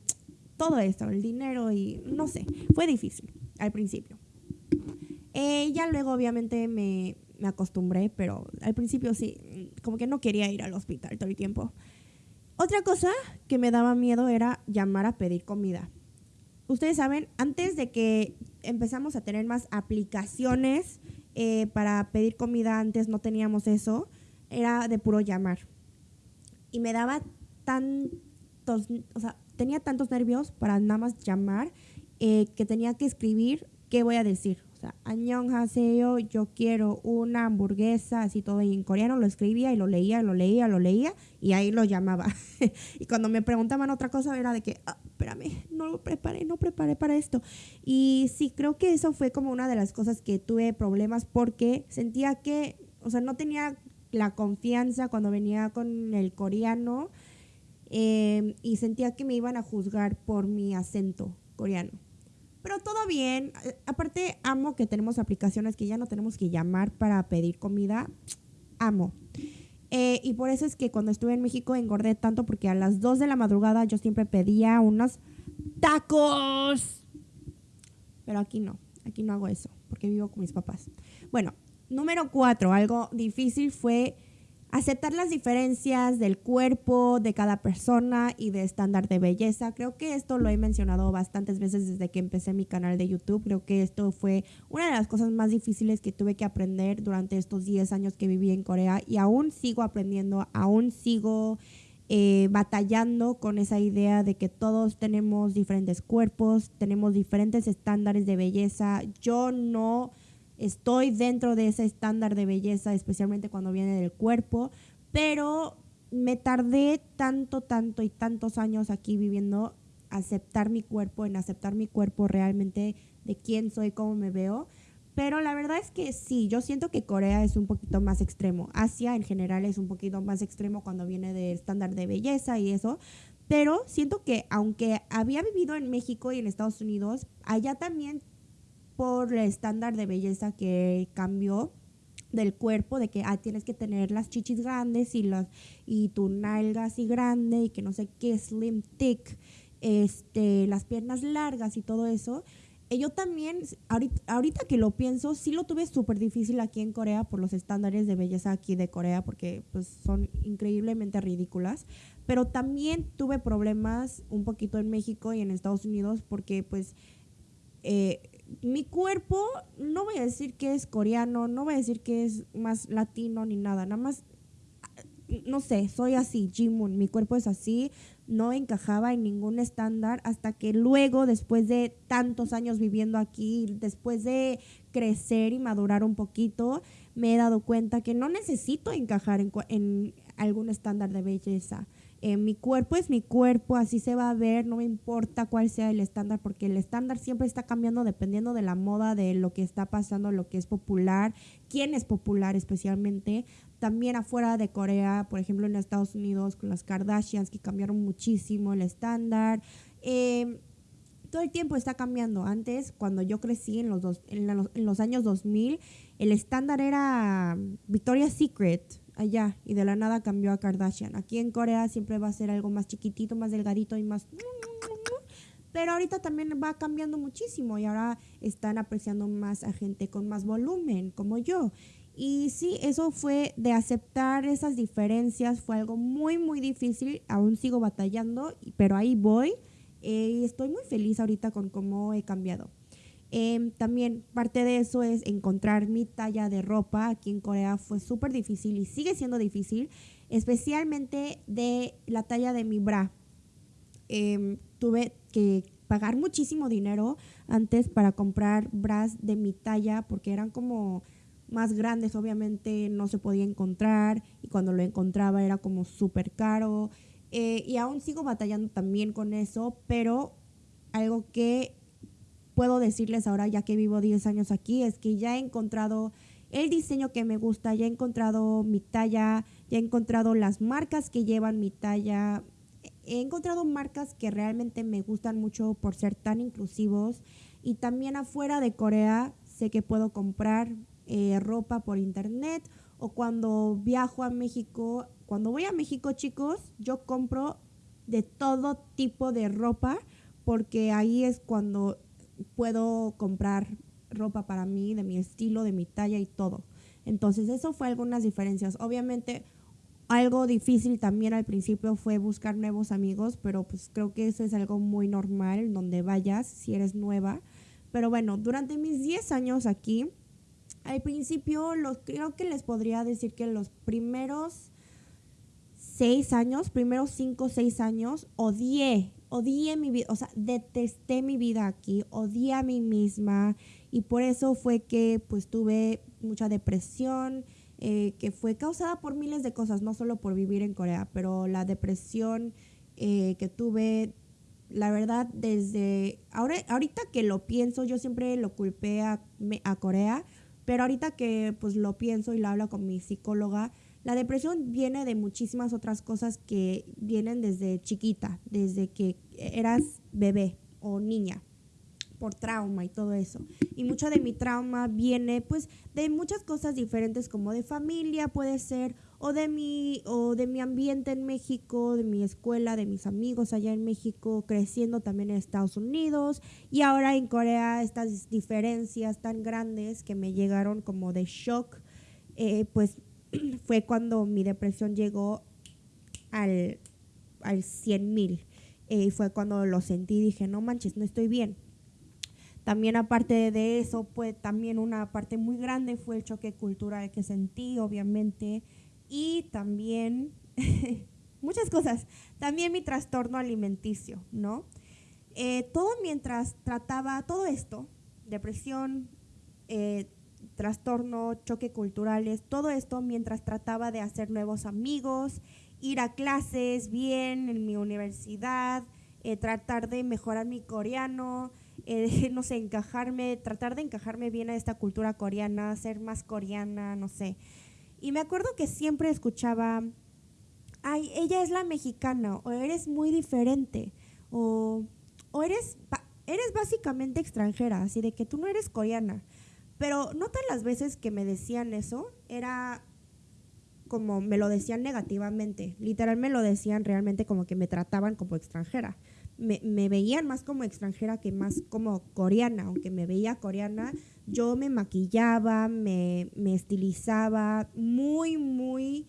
Speaker 1: todo esto, el dinero y no sé, fue difícil al principio. Eh, ya luego obviamente me, me acostumbré, pero al principio sí, como que no quería ir al hospital todo el tiempo. Otra cosa que me daba miedo era llamar a pedir comida. Ustedes saben, antes de que empezamos a tener más aplicaciones eh, para pedir comida, antes no teníamos eso, era de puro llamar y me daba tantos, o sea, tenía tantos nervios para nada más llamar eh, que tenía que escribir qué voy a decir. O sea, Annyeonghaseyo, yo quiero una hamburguesa, así todo en coreano, lo escribía y lo leía, lo leía, lo leía y ahí lo llamaba. *laughs* y cuando me preguntaban otra cosa era de que, ah, espérame, no lo preparé, no preparé para esto. Y sí, creo que eso fue como una de las cosas que tuve problemas porque sentía que, o sea, no tenía la confianza cuando venía con el coreano eh, y sentía que me iban a juzgar por mi acento coreano. Pero todo bien. Aparte, amo que tenemos aplicaciones que ya no tenemos que llamar para pedir comida. Amo. Eh, y por eso es que cuando estuve en México engordé tanto porque a las 2 de la madrugada yo siempre pedía unos tacos. Pero aquí no, aquí no hago eso porque vivo con mis papás. Bueno, número 4, algo difícil fue aceptar las diferencias del cuerpo de cada persona y de estándar de belleza. Creo que esto lo he mencionado bastantes veces desde que empecé mi canal de YouTube. Creo que esto fue una de las cosas más difíciles que tuve que aprender durante estos 10 años que viví en Corea y aún sigo aprendiendo, aún sigo eh, batallando con esa idea de que todos tenemos diferentes cuerpos, tenemos diferentes estándares de belleza. Yo no estoy dentro de ese estándar de belleza, especialmente cuando viene del cuerpo, pero me tardé tanto, tanto y tantos años aquí viviendo aceptar mi cuerpo, en aceptar mi cuerpo realmente de quién soy, cómo me veo. Pero la verdad es que sí, yo siento que Corea es un poquito más extremo. Asia en general es un poquito más extremo cuando viene del estándar de belleza y eso. Pero siento que aunque había vivido en México y en Estados Unidos, allá también por el estándar de belleza que cambió del cuerpo, de que ah, tienes que tener las chichis grandes y, las, y tu nalga así grande y que no sé qué, slim, thick, este, las piernas largas y todo eso. Eh, yo también, ahorita, ahorita, que lo pienso, sí lo tuve súper difícil aquí en Corea por los estándares de belleza aquí de Corea, porque pues son increíblemente ridículas. Pero también tuve problemas un poquito en México y en Estados Unidos porque pues eh, mi cuerpo, no voy a decir que es coreano, no voy a decir que es más latino ni nada, nada más, no sé, soy así, Jimun, mi cuerpo es así, no encajaba en ningún estándar hasta que luego, después de tantos años viviendo aquí, después de crecer y madurar un poquito, me he dado cuenta que no necesito encajar en, en algún estándar de belleza. Eh, mi cuerpo es mi cuerpo, así se va a ver, no me importa cuál sea el estándar, porque el estándar siempre está cambiando dependiendo de la moda, de lo que está pasando, lo que es popular, quién es popular especialmente. También afuera de Corea, por ejemplo en Estados Unidos, con las Kardashians, que cambiaron muchísimo el estándar. Em, todo el tiempo está cambiando. Antes, cuando yo crecí en los, dos, en los, en los años 2000, el estándar era Victoria's Secret, allá y de la nada cambió a Kardashian. Aquí en Corea siempre va a ser algo más chiquitito, más delgadito y más... Pero ahorita también va cambiando muchísimo y ahora están apreciando más a gente con más volumen, como yo. Y sí, eso fue de aceptar esas diferencias, fue algo muy, muy difícil. Aún sigo batallando, pero ahí voy. Eh, y estoy muy feliz ahorita con cómo he cambiado. Em, también parte de eso es encontrar mi talla de ropa. Aquí en Corea fue súper difícil y sigue siendo difícil, especialmente de la talla de mi bra. Em, tuve que pagar muchísimo dinero antes para comprar bras de mi talla porque eran como más grandes, obviamente no se podía encontrar y cuando lo encontraba era como súper caro. Eh, y aún sigo batallando también con eso, pero algo que puedo decirles ahora, ya que vivo 10 años aquí, es que ya he encontrado el diseño que me gusta, ya he encontrado mi talla, ya he encontrado las marcas que llevan mi talla. He encontrado marcas que realmente me gustan mucho por ser tan inclusivos y también afuera de Corea sé que puedo comprar eh, ropa por internet o cuando viajo a México, cuando voy a México chicos, yo compro de todo tipo de ropa porque ahí es cuando puedo comprar ropa para mí, de mi estilo, de mi talla y todo. Entonces, eso fue algunas diferencias. Obviamente, algo difícil también al principio fue buscar nuevos amigos, pero pues creo que eso es algo muy normal donde vayas si eres nueva. Pero bueno, durante mis 10 años aquí, al principio los, creo que les podría decir que los primeros seis años, primeros cinco o seis años, odié, odié mi vida, o sea, detesté mi vida aquí, odié a mí misma y por eso fue que pues tuve mucha depresión, eh, que fue causada por miles de cosas, no solo por vivir en Corea, pero la depresión eh, que tuve, la verdad, desde ahora, ahorita que lo pienso, yo siempre lo culpé a, a Corea, pero ahorita que pues lo pienso y lo hablo con mi psicóloga, la depresión viene de muchísimas otras cosas que vienen desde chiquita, desde que eras bebé o niña por trauma y todo eso. Y mucho de mi trauma viene pues de muchas cosas diferentes como de familia puede ser o de mi o de mi ambiente en México, de mi escuela, de mis amigos allá en México, creciendo también en Estados Unidos y ahora en Corea estas diferencias tan grandes que me llegaron como de shock, eh, pues *clears throat* fue cuando mi depresión llegó al, al 100 mil. y eh, fue cuando lo sentí, dije, no manches, no estoy bien también aparte de eso, pues también una parte muy grande fue el choque cultural que sentí, obviamente, y también *laughs* muchas cosas. También mi trastorno alimenticio, ¿no? Eh, todo mientras trataba todo esto, depresión, eh, trastorno, choque culturales, todo esto mientras trataba de hacer nuevos amigos, ir a clases bien en mi universidad, eh, tratar de mejorar mi coreano, eh, *laughs* no sé, encajarme, tratar de encajarme bien a esta cultura coreana, ser más coreana, no sé. Y me acuerdo que siempre escuchaba, ay, ella es la mexicana, o eres muy diferente, o, o eres, eres básicamente extranjera, así de que tú no eres coreana. Pero no las veces que me decían eso, era como me lo decían negativamente. Literal me lo decían realmente como que me trataban como extranjera me, me, veían más como extranjera que más como coreana, aunque me veía coreana, yo me maquillaba, me, me estilizaba muy, muy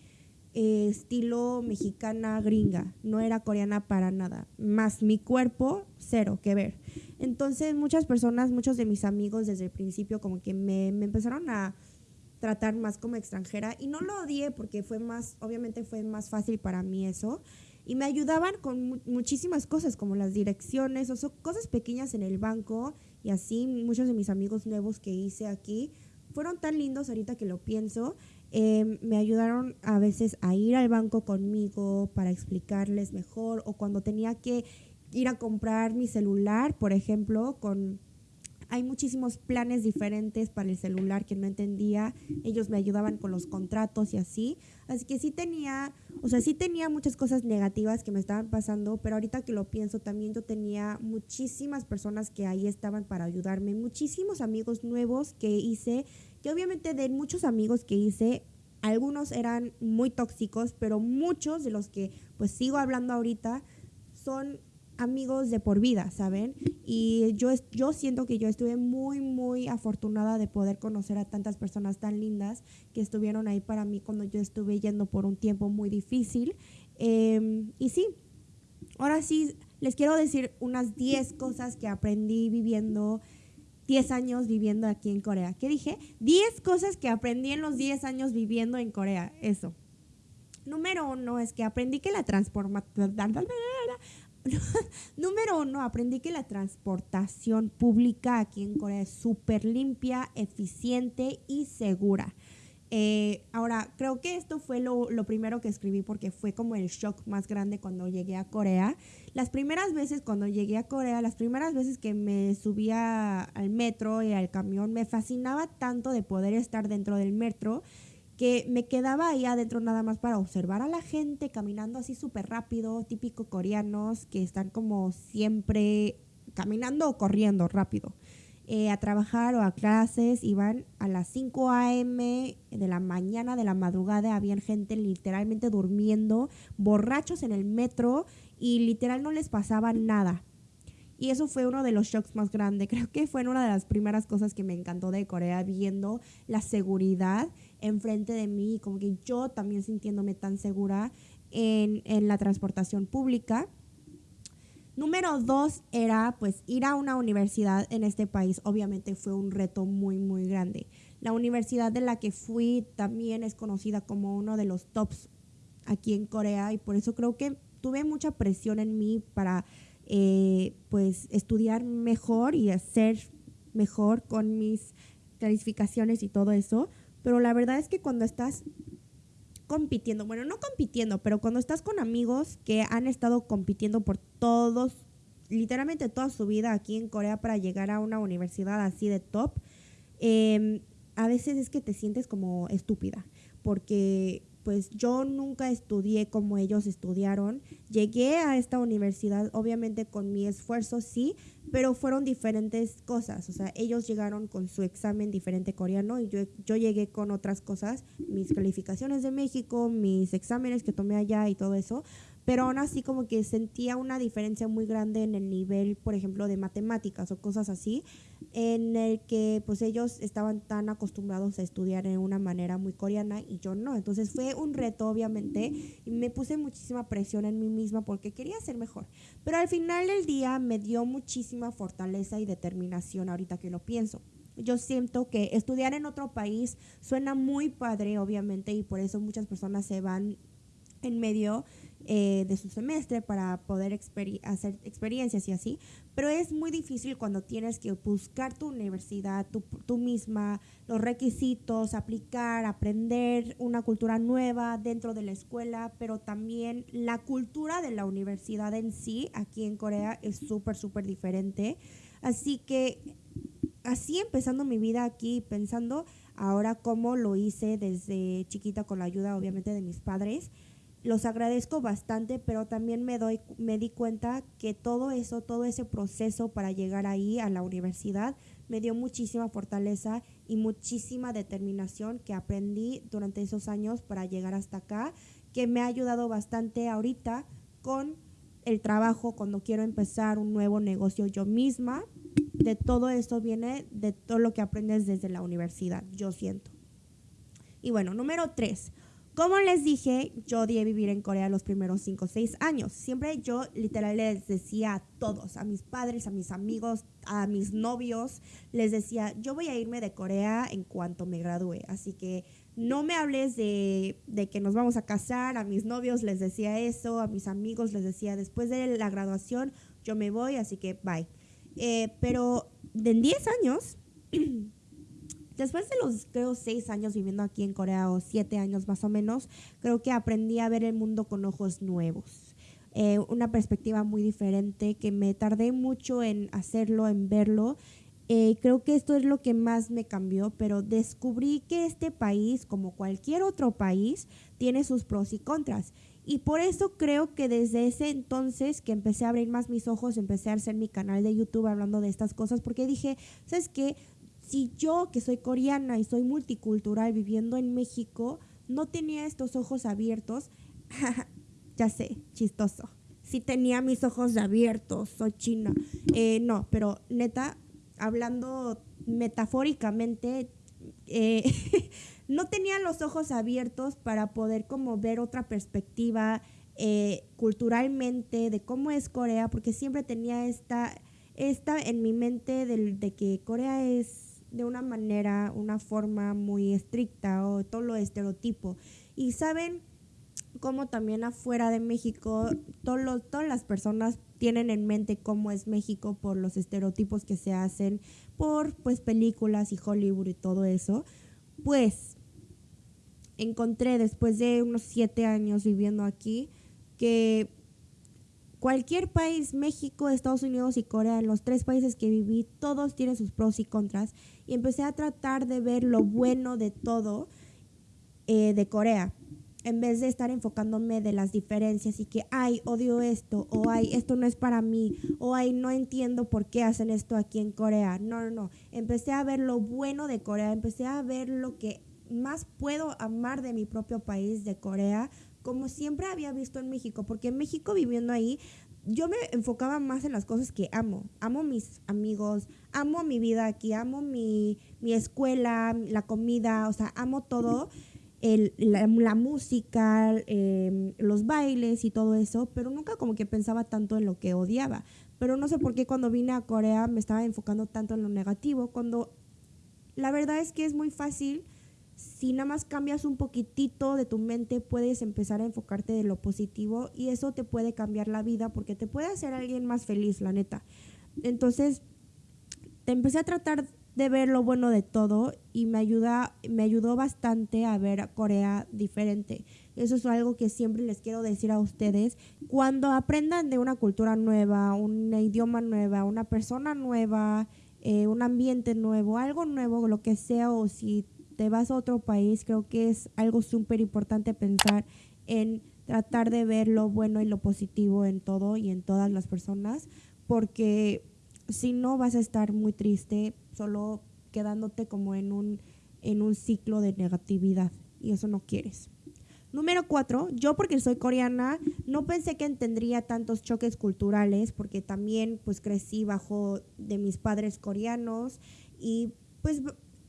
Speaker 1: eh, estilo mexicana gringa, no era coreana para nada, más mi cuerpo, cero que ver. Entonces muchas personas, muchos de mis amigos desde el principio como que me, me empezaron a tratar más como extranjera y no lo odié porque fue más, obviamente fue más fácil para mí eso y me ayudaban con muchísimas cosas como las direcciones o cosas pequeñas en el banco y así muchos de mis amigos nuevos que hice aquí fueron tan lindos ahorita que lo pienso. Em, me ayudaron a veces a ir al banco conmigo para explicarles mejor o cuando tenía que ir a comprar mi celular, por ejemplo, con hay muchísimos planes diferentes para el celular que no entendía. Ellos me ayudaban con los contratos y así. Así que sí tenía, o sea, sí tenía muchas cosas negativas que me estaban pasando, pero ahorita que lo pienso también yo tenía muchísimas personas que ahí estaban para ayudarme, muchísimos amigos nuevos que hice, que obviamente de muchos amigos que hice, algunos eran muy tóxicos, pero muchos de los que pues sigo hablando ahorita son amigos de por vida, ¿saben? Y yo, yo siento que yo estuve muy, muy afortunada de poder conocer a tantas personas tan lindas que estuvieron ahí para mí cuando yo estuve yendo por un tiempo muy difícil. Em, y sí, ahora sí, les quiero decir unas 10 cosas que aprendí viviendo 10 años viviendo aquí en Corea. ¿Qué dije? 10 cosas que aprendí en los 10 años viviendo en Corea. Eso. Número uno es que aprendí que la transformación *laughs* Número uno, aprendí que la transportación pública aquí en Corea es súper limpia, eficiente y segura. Eh, ahora, creo que esto fue lo, lo, primero que escribí porque fue como el shock más grande cuando llegué a Corea. Las primeras veces cuando llegué a Corea, las primeras veces que me subía al metro y al camión, me fascinaba tanto de poder estar dentro del metro que me quedaba ahí adentro nada más para observar a la gente caminando así súper rápido, típico coreanos que están como siempre caminando o corriendo rápido. Eh, a trabajar o a clases, iban a las 5 a.m. de la mañana, de la madrugada, había gente literalmente durmiendo, borrachos en el metro y literal no les pasaba nada. Y eso fue uno de los shocks más grandes. *laughs* Creo que fue una de las primeras cosas que me encantó de Corea, viendo la seguridad enfrente de mí, como que yo también sintiéndome tan segura en, en la transportación pública. Número dos era pues ir a una universidad en este país. Obviamente fue un reto muy, muy grande. La universidad de la que fui también es conocida como uno de los tops aquí en Corea y por eso creo que tuve mucha presión en mí para eh, pues estudiar mejor y hacer mejor con mis calificaciones y todo eso. Pero la verdad es que cuando estás compitiendo, bueno, no compitiendo, pero cuando estás con amigos que han estado compitiendo por todos, literalmente toda su vida aquí en Corea para llegar a una universidad así de top, em, a veces es que te sientes como estúpida, porque pues yo nunca estudié como ellos estudiaron. Llegué a esta universidad, obviamente con mi esfuerzo, sí, pero fueron diferentes cosas. O sea, ellos llegaron con su examen diferente coreano y yo, yo llegué con otras cosas, mis calificaciones de México, mis exámenes que tomé allá y todo eso pero aún así como que sentía una diferencia muy grande en el nivel, por ejemplo, de matemáticas o cosas así, en el que pues ellos estaban tan acostumbrados a estudiar en una manera muy coreana y yo no. Entonces fue un reto, obviamente, y me puse muchísima presión en mí misma porque quería ser mejor. Pero al final del día me dio muchísima fortaleza y determinación ahorita que lo pienso yo siento que estudiar en otro país suena muy padre, obviamente, y por eso muchas personas se van en medio eh, de su semestre para poder hacer experiencias y así, pero es muy difícil cuando tienes que buscar tu universidad, tú, tú misma, los requisitos, aplicar, aprender una cultura nueva dentro de la escuela, pero también la cultura de la universidad en sí, aquí en Corea, es súper, súper diferente. Así que así empezando mi vida aquí, pensando ahora cómo lo hice desde chiquita con la ayuda obviamente de mis padres, los agradezco bastante, pero también me doy me di cuenta que todo eso, todo ese proceso para llegar ahí a la universidad me dio muchísima fortaleza y muchísima determinación que aprendí durante esos años para llegar hasta acá, que me ha ayudado bastante ahorita con el trabajo cuando quiero empezar un nuevo negocio yo misma. De todo esto viene de todo lo que aprendes desde la universidad, yo siento. Y bueno, número tres, como les dije, yo odié vivir en Corea los primeros 5 o 6 años. Siempre yo literal les decía a todos, a mis padres, a mis amigos, a mis novios, les decía, yo voy a irme de Corea en cuanto me gradúe. Así que no me hables de, de que nos vamos a casar. A mis novios les decía eso, a mis amigos les decía, después de la graduación yo me voy, así que bye. Eh, pero en 10 años... *clears throat* después de los, creo, seis años viviendo aquí en Corea o siete años más o menos, creo que aprendí a ver el mundo con ojos nuevos. Eh, una perspectiva muy diferente que me tardé mucho en hacerlo, en verlo. Eh, creo que esto es lo que más me cambió, pero descubrí que este país, como cualquier otro país, tiene sus pros y contras. Y por eso creo que desde ese entonces que empecé a abrir más mis ojos, empecé a hacer mi canal de YouTube hablando de estas cosas, porque dije, ¿sabes qué? Si yo, que soy coreana y soy multicultural viviendo en México, no tenía estos ojos abiertos, *laughs* ya sé, chistoso. Si tenía mis ojos abiertos, soy china. Eh, no, pero neta, hablando metafóricamente, eh, *laughs* no tenía los ojos abiertos para poder como ver otra perspectiva eh, culturalmente de cómo es Corea, porque siempre tenía esta, esta en mi mente de que Corea es de una manera, una forma muy estricta o todo lo estereotipo. Y saben cómo también afuera de México todos todas las personas tienen en mente cómo es México por los estereotipos que se hacen por pues películas y Hollywood y todo eso. Pues encontré después de unos siete años viviendo aquí que Cualquier país, México, Estados Unidos y Corea, en los tres países que viví, todos tienen sus pros y contras. Y empecé a tratar de ver lo bueno de todo eh, de Corea, en vez de estar enfocándome de las diferencias y que, ay, odio esto, o ay, esto no es para mí, o ay, no entiendo por qué hacen esto aquí en Corea. No, no, no. Empecé a ver lo bueno de Corea, empecé a ver lo que más puedo amar de mi propio país, de Corea, como siempre había visto en México, porque en México viviendo ahí, yo me enfocaba más en las cosas que amo. Amo mis amigos, amo mi vida aquí, amo mi, escuela, la comida, o sea, amo todo, el, la, música, em, los bailes y todo eso, pero nunca como que pensaba tanto en lo que odiaba. Pero no sé por qué cuando vine a Corea me estaba enfocando tanto en lo negativo, cuando la verdad es que es muy fácil si nada más cambias un poquitito de tu mente, puedes empezar a enfocarte de lo positivo y eso te puede cambiar la vida porque te puede hacer alguien más feliz, la neta. Entonces, te empecé a tratar de ver lo bueno de todo y me ayuda me ayudó bastante a ver a Corea diferente. Eso es algo que siempre les quiero decir a ustedes. Cuando aprendan de una cultura nueva, un idioma nueva, una persona nueva, eh, un ambiente nuevo, algo nuevo, lo que sea, o si te vas a otro país, creo que es algo súper importante pensar en tratar de ver lo bueno y lo positivo en todo y en todas las personas, porque si no vas a estar muy triste, solo quedándote como en un, en un ciclo de negatividad y eso no quieres. Número cuatro, yo porque soy coreana no pensé que tendría tantos choques culturales porque también pues crecí bajo de mis padres coreanos y pues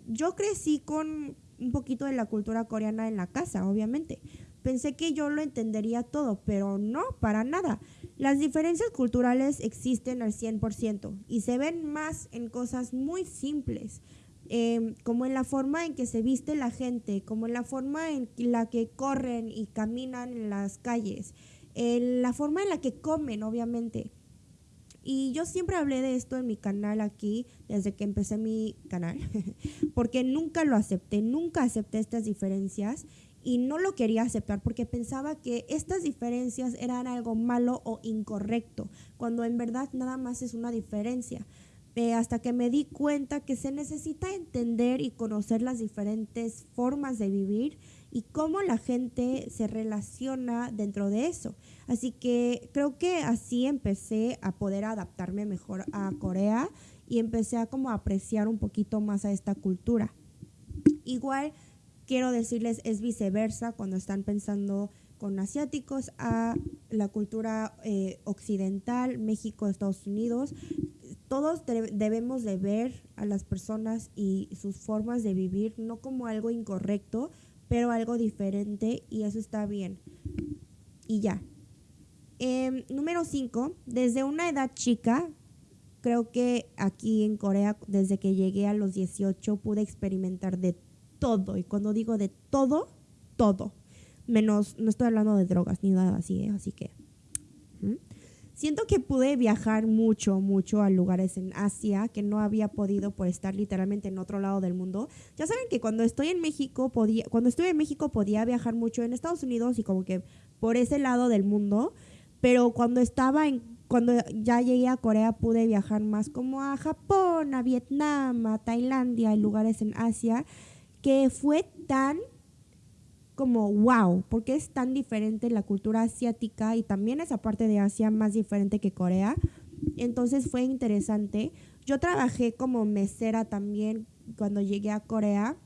Speaker 1: yo crecí con un poquito de la cultura coreana en la casa, obviamente. Pensé que yo lo entendería todo, pero no, para nada. Las diferencias culturales existen al 100% y se ven más en cosas muy simples, em, como en la forma en que se viste la gente, como en la forma en la que corren y caminan en las calles, en la forma en la que comen, obviamente. Y yo siempre hablé de esto en mi canal aquí, desde que empecé mi canal, *laughs* porque nunca lo acepté, nunca acepté estas diferencias y no lo quería aceptar porque pensaba que estas diferencias eran algo malo o incorrecto, cuando en verdad nada más es una diferencia. Eh, hasta que me di cuenta que se necesita entender y conocer las diferentes formas de vivir y cómo la gente se relaciona dentro de eso. Así que creo que así empecé a poder adaptarme mejor a Corea y empecé a como apreciar un poquito más a esta cultura. Igual quiero decirles es viceversa cuando están pensando con asiáticos a la cultura eh, occidental, México, Estados Unidos. Todos debemos de ver a las personas y sus formas de vivir no como algo incorrecto, pero algo diferente y eso está bien. Y ya. Em, número 5, desde una edad chica, creo que aquí en Corea, desde que llegué a los 18, pude experimentar de todo. Y cuando digo de todo, todo. Menos, no estoy hablando de drogas ni nada así, ¿eh? así que... Siento que pude viajar mucho, mucho a lugares en Asia que no había podido por estar literalmente en otro lado del mundo. Ya saben que cuando estoy en México podía, cuando estuve en México podía viajar mucho en Estados Unidos y como que por ese lado del mundo, pero cuando estaba en, cuando ya llegué a Corea pude viajar más como a Japón, a Vietnam, a Tailandia, y lugares en Asia que fue tan como wow, porque es tan diferente la cultura asiática y también esa parte de Asia más diferente que Corea. Entonces fue interesante. Yo trabajé como mesera también cuando llegué a Corea.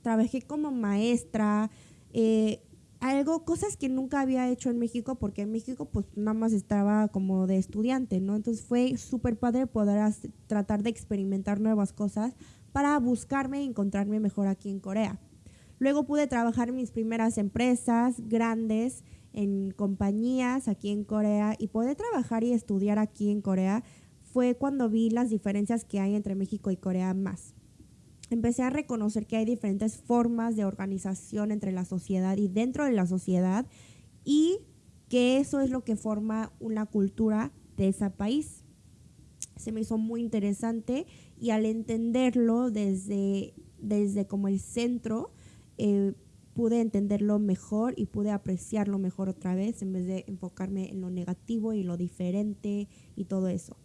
Speaker 1: Trabajé como maestra, eh, algo, cosas que nunca había hecho en México, porque en México pues nada más estaba como de estudiante, ¿no? Entonces fue súper padre poder tratar de experimentar nuevas cosas para buscarme y encontrarme mejor aquí en Corea. Luego pude trabajar en mis primeras empresas grandes, en compañías aquí en Corea y poder trabajar y estudiar aquí en Corea fue cuando vi las diferencias que hay entre México y Corea más. Empecé a reconocer que hay diferentes formas de organización entre la sociedad y dentro de la sociedad y que eso es lo que forma una cultura de ese país. Se me hizo muy interesante y al entenderlo desde, desde como el centro, eh, pude entenderlo mejor y pude apreciarlo mejor otra vez en vez de enfocarme en lo negativo y lo diferente y todo eso.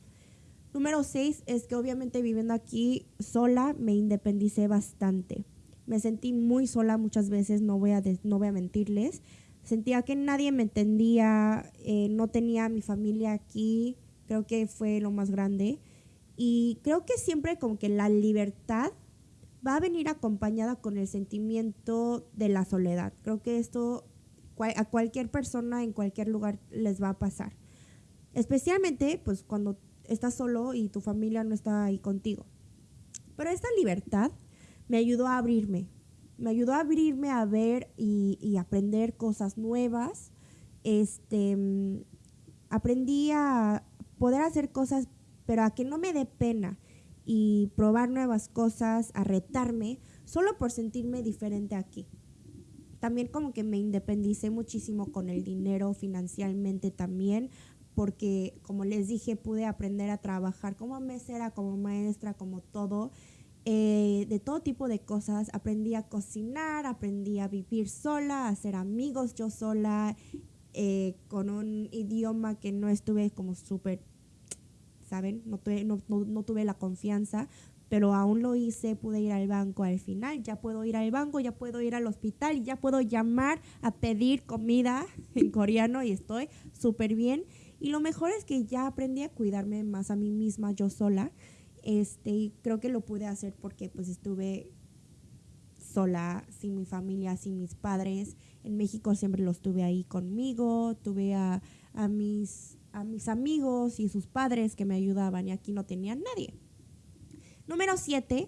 Speaker 1: Número seis es que obviamente viviendo aquí sola me independicé bastante. Me sentí muy sola muchas veces, no voy a, no voy a mentirles. Sentía que nadie me entendía, eh, no tenía mi familia aquí, creo que fue lo más grande. Y creo que siempre como que la libertad va a venir acompañada con el sentimiento de la soledad. Creo que esto a cualquier persona en cualquier lugar les va a pasar. Especialmente pues cuando estás solo y tu familia no está ahí contigo. Pero esta libertad me ayudó a abrirme. Me ayudó a abrirme a ver y, aprender cosas nuevas. Este, aprendí a poder hacer cosas pero a que no me dé pena y probar nuevas cosas, a retarme, solo por sentirme diferente aquí. También como que me independicé muchísimo con el dinero financieramente también, porque como les dije, pude aprender a trabajar como mesera, como maestra, como todo. Eh, de todo tipo de cosas. Aprendí a cocinar, aprendí a vivir sola, a hacer amigos yo sola, eh, con un idioma que no estuve como súper, ¿saben? No tuve, no, no tuve la confianza, pero aún lo hice, pude ir al banco al final, ya puedo ir al banco, ya puedo ir al hospital ya puedo llamar a pedir comida *laughs* en coreano y estoy súper bien. Y lo mejor es que ya aprendí a cuidarme más a mí misma yo sola. Este, y creo que lo pude hacer porque pues estuve sola, sin mi familia, sin mis padres. En México siempre los tuve ahí conmigo, tuve a, a, mis, a mis amigos y sus padres que me ayudaban y aquí no tenía nadie. Número 7.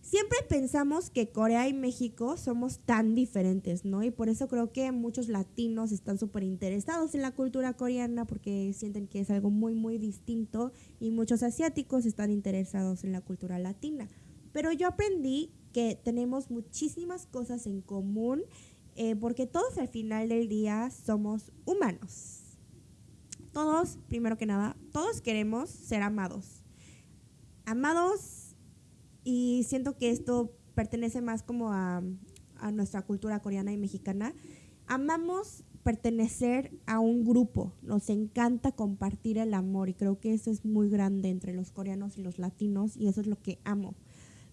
Speaker 1: Siempre pensamos que Corea y México somos tan diferentes, ¿no? Y por eso creo que muchos latinos están súper interesados en la cultura coreana porque sienten que es algo muy, muy distinto y muchos asiáticos están interesados en la cultura latina. Pero yo aprendí que tenemos muchísimas cosas en común eh, porque todos al final del día somos humanos. Todos, primero que nada, todos queremos ser amados. Amados y siento que esto pertenece más como a, nuestra cultura coreana y mexicana. Amamos pertenecer a un grupo, nos encanta compartir el amor y creo que eso es muy grande entre los coreanos y los latinos y eso es lo que amo.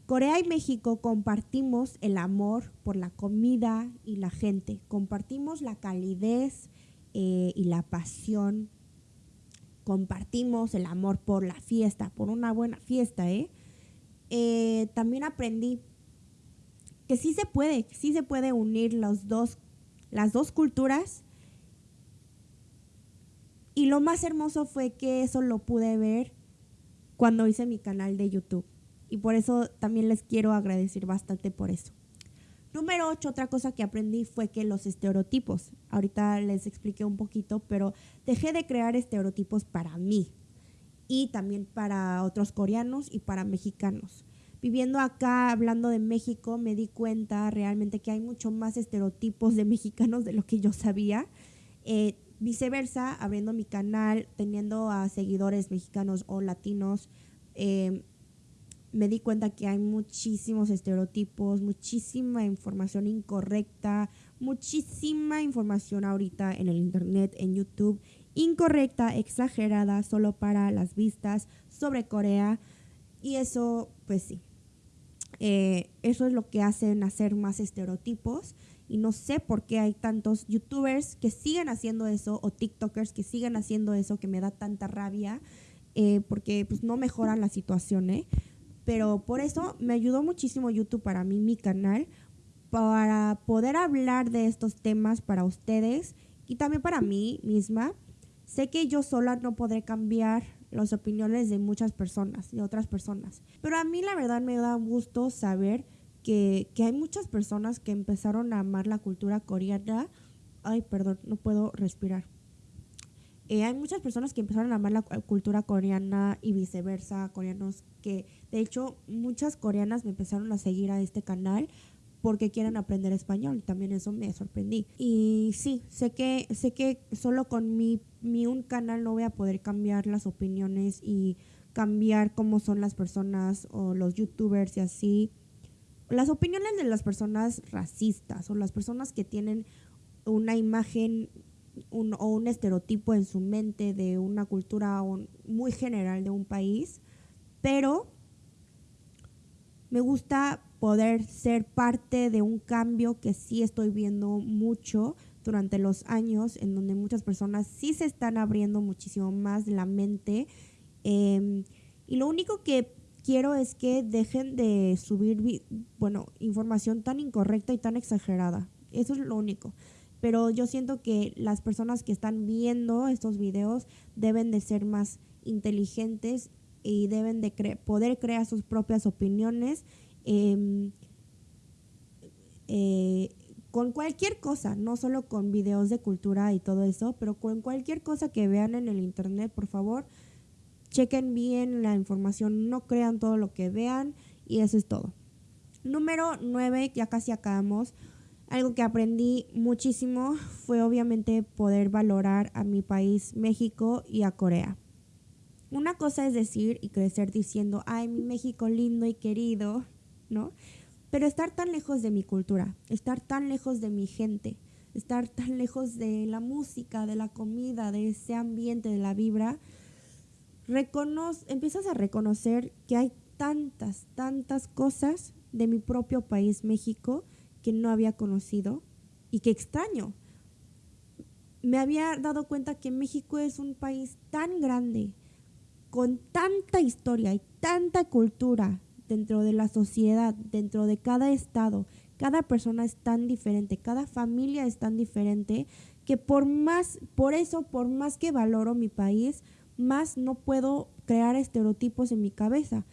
Speaker 1: Corea y México compartimos el amor por la comida y la gente, compartimos la calidez eh, y la pasión, compartimos el amor por la fiesta, por una buena fiesta, ¿eh? eh también aprendí que sí se puede, sí se puede unir los dos, las dos culturas. Y lo más hermoso fue que eso lo pude ver cuando hice mi canal de YouTube y por eso también les quiero agradecer bastante por eso. Número 8, otra cosa que aprendí fue que los estereotipos, ahorita les expliqué un poquito, pero dejé de crear estereotipos para mí y también para otros coreanos y para mexicanos. Viviendo acá, hablando de México, me di cuenta realmente que hay mucho más estereotipos de mexicanos de lo que yo sabía. Eh, viceversa, abriendo mi canal, teniendo a seguidores mexicanos o latinos, eh, me di cuenta que hay muchísimos estereotipos, muchísima información incorrecta, muchísima información ahorita en el Internet, en YouTube, incorrecta, exagerada, solo para las vistas sobre Corea. Y eso, pues sí, eh, eso es lo que hace hacer más estereotipos. Y no sé por qué hay tantos youtubers que siguen haciendo eso o TikTokers que siguen haciendo eso que me da tanta rabia. Eh, porque pues no mejoran la situación, ¿eh? Pero por eso me ayudó muchísimo YouTube para mí, mi canal, para poder hablar de estos temas para ustedes y también para mí misma. Sé que yo sola no podré cambiar las opiniones de muchas personas, de otras personas, pero a mí la verdad me da gusto saber que, que hay muchas personas que empezaron a amar la cultura coreana. Ay, perdón, no puedo respirar. Eh, hay muchas personas que empezaron a amar la cultura coreana y viceversa, coreanos que, de hecho, muchas coreanas me empezaron a seguir a este canal porque quieren aprender español. También eso me sorprendí. Y sí, sé que, sé que solo con mi, mi un canal no voy a poder cambiar las opiniones y cambiar cómo son las personas o los youtubers y así. Las opiniones de las personas racistas o las personas que tienen una imagen un, o un estereotipo en su mente de una cultura muy general de un país, pero me gusta poder ser parte de un cambio que sí estoy viendo mucho durante los años, en donde muchas personas sí se están abriendo muchísimo más la mente. Em, y lo único que quiero es que dejen de subir, bueno, información tan incorrecta y tan exagerada. Eso es lo único pero yo siento que las personas que están viendo estos videos deben de ser más inteligentes y deben de poder crear sus propias opiniones em, eh, con cualquier cosa, no solo con videos de cultura y todo eso, pero con cualquier cosa que vean en el internet, por favor, chequen bien la información, no crean todo lo que vean y eso es todo. Número 9, ya casi acabamos. Algo que aprendí muchísimo fue obviamente poder valorar a mi país, México, y a Corea. Una cosa es decir y crecer diciendo, ay, mi México lindo y querido, ¿no? Pero estar tan lejos de mi cultura, estar tan lejos de mi gente, estar tan lejos de la música, de la comida, de ese ambiente, de la vibra, empiezas a reconocer que hay tantas, tantas cosas de mi propio país, México, que no había conocido y que extraño. Me había dado cuenta que México es un país tan grande, con tanta historia y tanta cultura dentro de la sociedad, dentro de cada estado, cada persona es tan diferente, cada familia es tan diferente, que por más, por eso, por más que valoro mi país, más no puedo crear estereotipos en mi cabeza.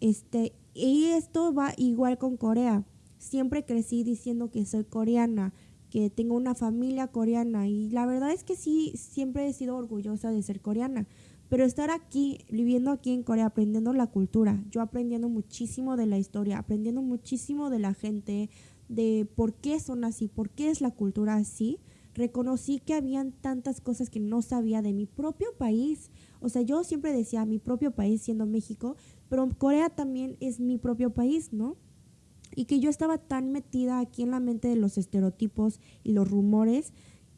Speaker 1: Este, y esto va igual con Corea. Siempre crecí diciendo que soy coreana, que tengo una familia coreana y la verdad es que sí, siempre he sido orgullosa de ser coreana. Pero estar aquí, viviendo aquí en Corea, aprendiendo la cultura, yo aprendiendo muchísimo de la historia, aprendiendo muchísimo de la gente, de por qué son así, por qué es la cultura así, reconocí que habían tantas cosas que no sabía de mi propio país. O sea, yo siempre decía mi propio país siendo México, pero Corea también es mi propio país, ¿no? Y que yo estaba tan metida aquí en la mente de los estereotipos y los rumores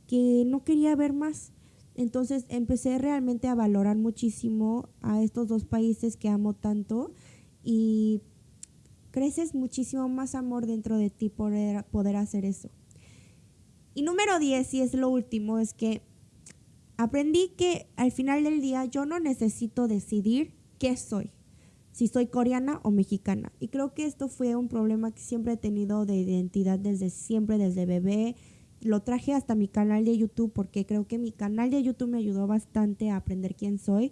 Speaker 1: que no quería ver más. Entonces empecé realmente a valorar muchísimo a estos dos países que amo tanto y creces muchísimo más amor dentro de ti por poder hacer eso. Y número 10, y es lo último, es que aprendí que al final del día yo no necesito decidir qué soy, si soy coreana o mexicana. Y creo que esto fue un problema que siempre he tenido de identidad desde siempre, desde bebé, lo traje hasta mi canal de YouTube porque creo que mi canal de YouTube me ayudó bastante a aprender quién soy,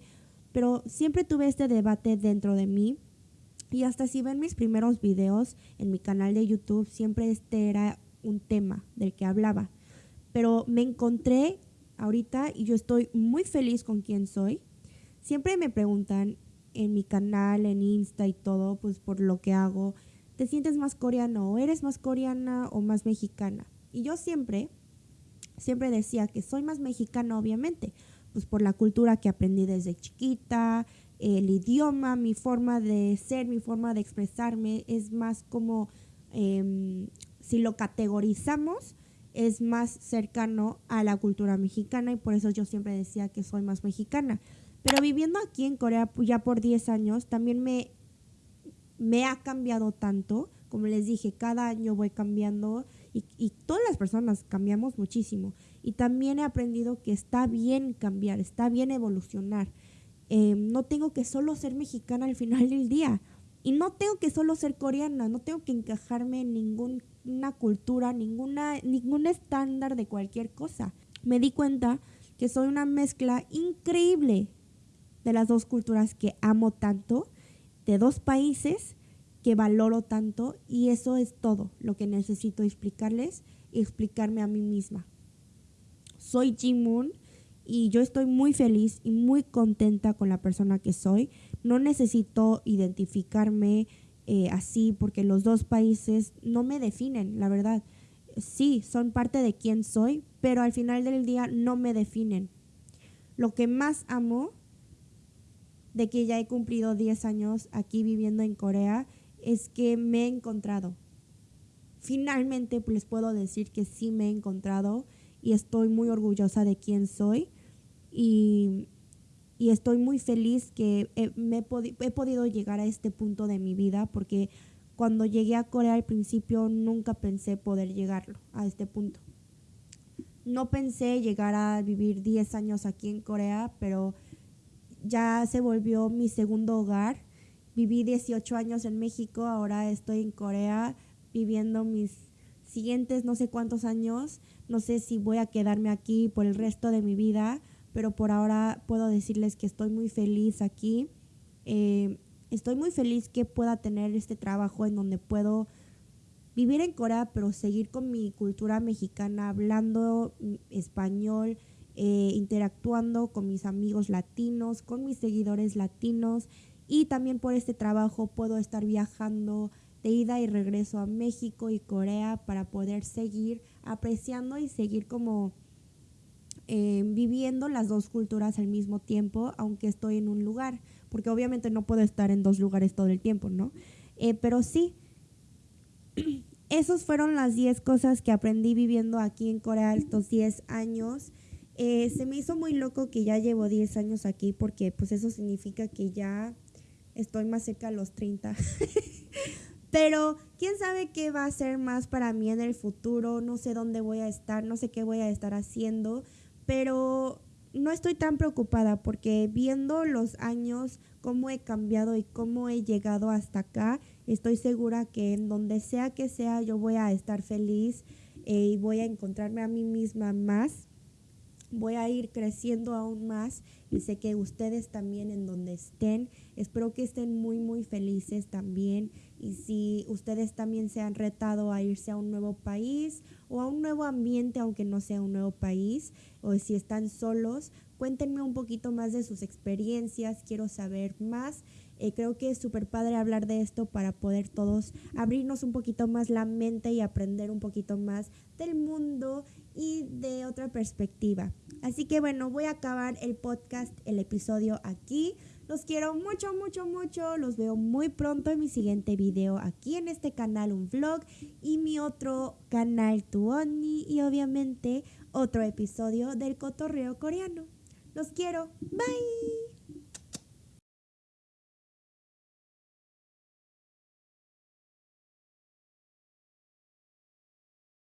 Speaker 1: pero siempre tuve este debate dentro de mí y hasta si ven mis primeros videos en mi canal de YouTube, siempre este era un tema del que hablaba. Pero me encontré ahorita y yo estoy muy feliz con quién soy. Siempre me preguntan en mi canal, en Insta y todo, pues por lo que hago, ¿te sientes más coreano o eres más coreana o más mexicana? Y yo siempre, siempre decía que soy más mexicana, obviamente, pues por la cultura que aprendí desde chiquita, el idioma, mi forma de ser, mi forma de expresarme, es más como, em, si lo categorizamos, es más cercano a la cultura mexicana y por eso yo siempre decía que soy más mexicana. Pero viviendo aquí en Corea pues, ya por 10 años, también me, me ha cambiado tanto. Como les dije, cada año voy cambiando y, todas las personas cambiamos muchísimo. Y también he aprendido que está bien cambiar, está bien evolucionar. Em, no tengo que solo ser mexicana al final del día. Y no tengo que solo ser coreana, no tengo que encajarme en ninguna cultura, ninguna, ningún estándar de cualquier cosa. Me di cuenta que soy una mezcla increíble de las dos culturas que amo tanto, de dos países que valoro tanto y eso es todo lo que necesito explicarles y explicarme a mí misma. Soy Jim Moon y yo estoy muy feliz y muy contenta con la persona que soy. No necesito identificarme eh, así porque los dos países no me definen, la verdad. Sí, son parte de quién soy, pero al final del día no me definen. Lo que más amo de que ya he cumplido 10 años aquí viviendo en Corea es que me he encontrado. Finalmente pues, les puedo decir que sí me he encontrado y estoy muy orgullosa de quién soy y, estoy muy feliz que me he, podido llegar a este punto de mi vida porque cuando llegué a Corea al principio nunca pensé poder llegarlo a este punto. No pensé llegar a vivir 10 años aquí en Corea, pero ya se volvió mi segundo hogar Viví 18 años en México, ahora estoy en Corea viviendo mis siguientes no sé cuántos años. No sé si voy a quedarme aquí por el resto de mi vida, pero por ahora puedo decirles que estoy muy feliz aquí. Eh, estoy muy feliz que pueda tener este trabajo en donde puedo vivir en Corea, pero seguir con mi cultura mexicana, hablando español, eh, interactuando con mis amigos latinos, con mis seguidores latinos y también por este trabajo puedo estar viajando de ida y regreso a México y Corea para poder seguir apreciando y seguir como eh, viviendo las dos culturas al mismo tiempo, aunque estoy en un lugar, porque obviamente no puedo estar en dos lugares todo el tiempo, ¿no? Eh, pero sí, *clears throat* esos fueron las 10 cosas que aprendí viviendo aquí en Corea estos 10 años. Eh, se me hizo muy loco que ya llevo 10 años aquí porque pues eso significa que ya estoy más cerca de los 30. *laughs* Pero quién sabe qué va a ser más para mí en el futuro, no sé dónde voy a estar, no sé qué voy a estar haciendo, pero no estoy tan preocupada porque viendo los años, cómo he cambiado y cómo he llegado hasta acá, estoy segura que en donde sea que sea yo voy a estar feliz eh, y voy a encontrarme a mí misma más voy a ir creciendo aún más y sé que ustedes también en donde estén, espero que estén muy muy felices también. Y si ustedes también se han retado a irse a un nuevo país o a un nuevo ambiente aunque no sea un nuevo país o si están solos, cuéntenme un poquito más de sus experiencias, quiero saber más. Eh, creo que es súper padre hablar de esto para poder todos abrirnos un poquito más la mente y aprender un poquito más del mundo y de otra perspectiva. Así que bueno, voy a acabar el podcast, el episodio aquí. Los quiero mucho, mucho, mucho. Los veo muy pronto en mi siguiente video aquí en este canal, un vlog y mi otro canal, Tuoni. Y obviamente otro episodio del cotorreo coreano. Los quiero. Bye.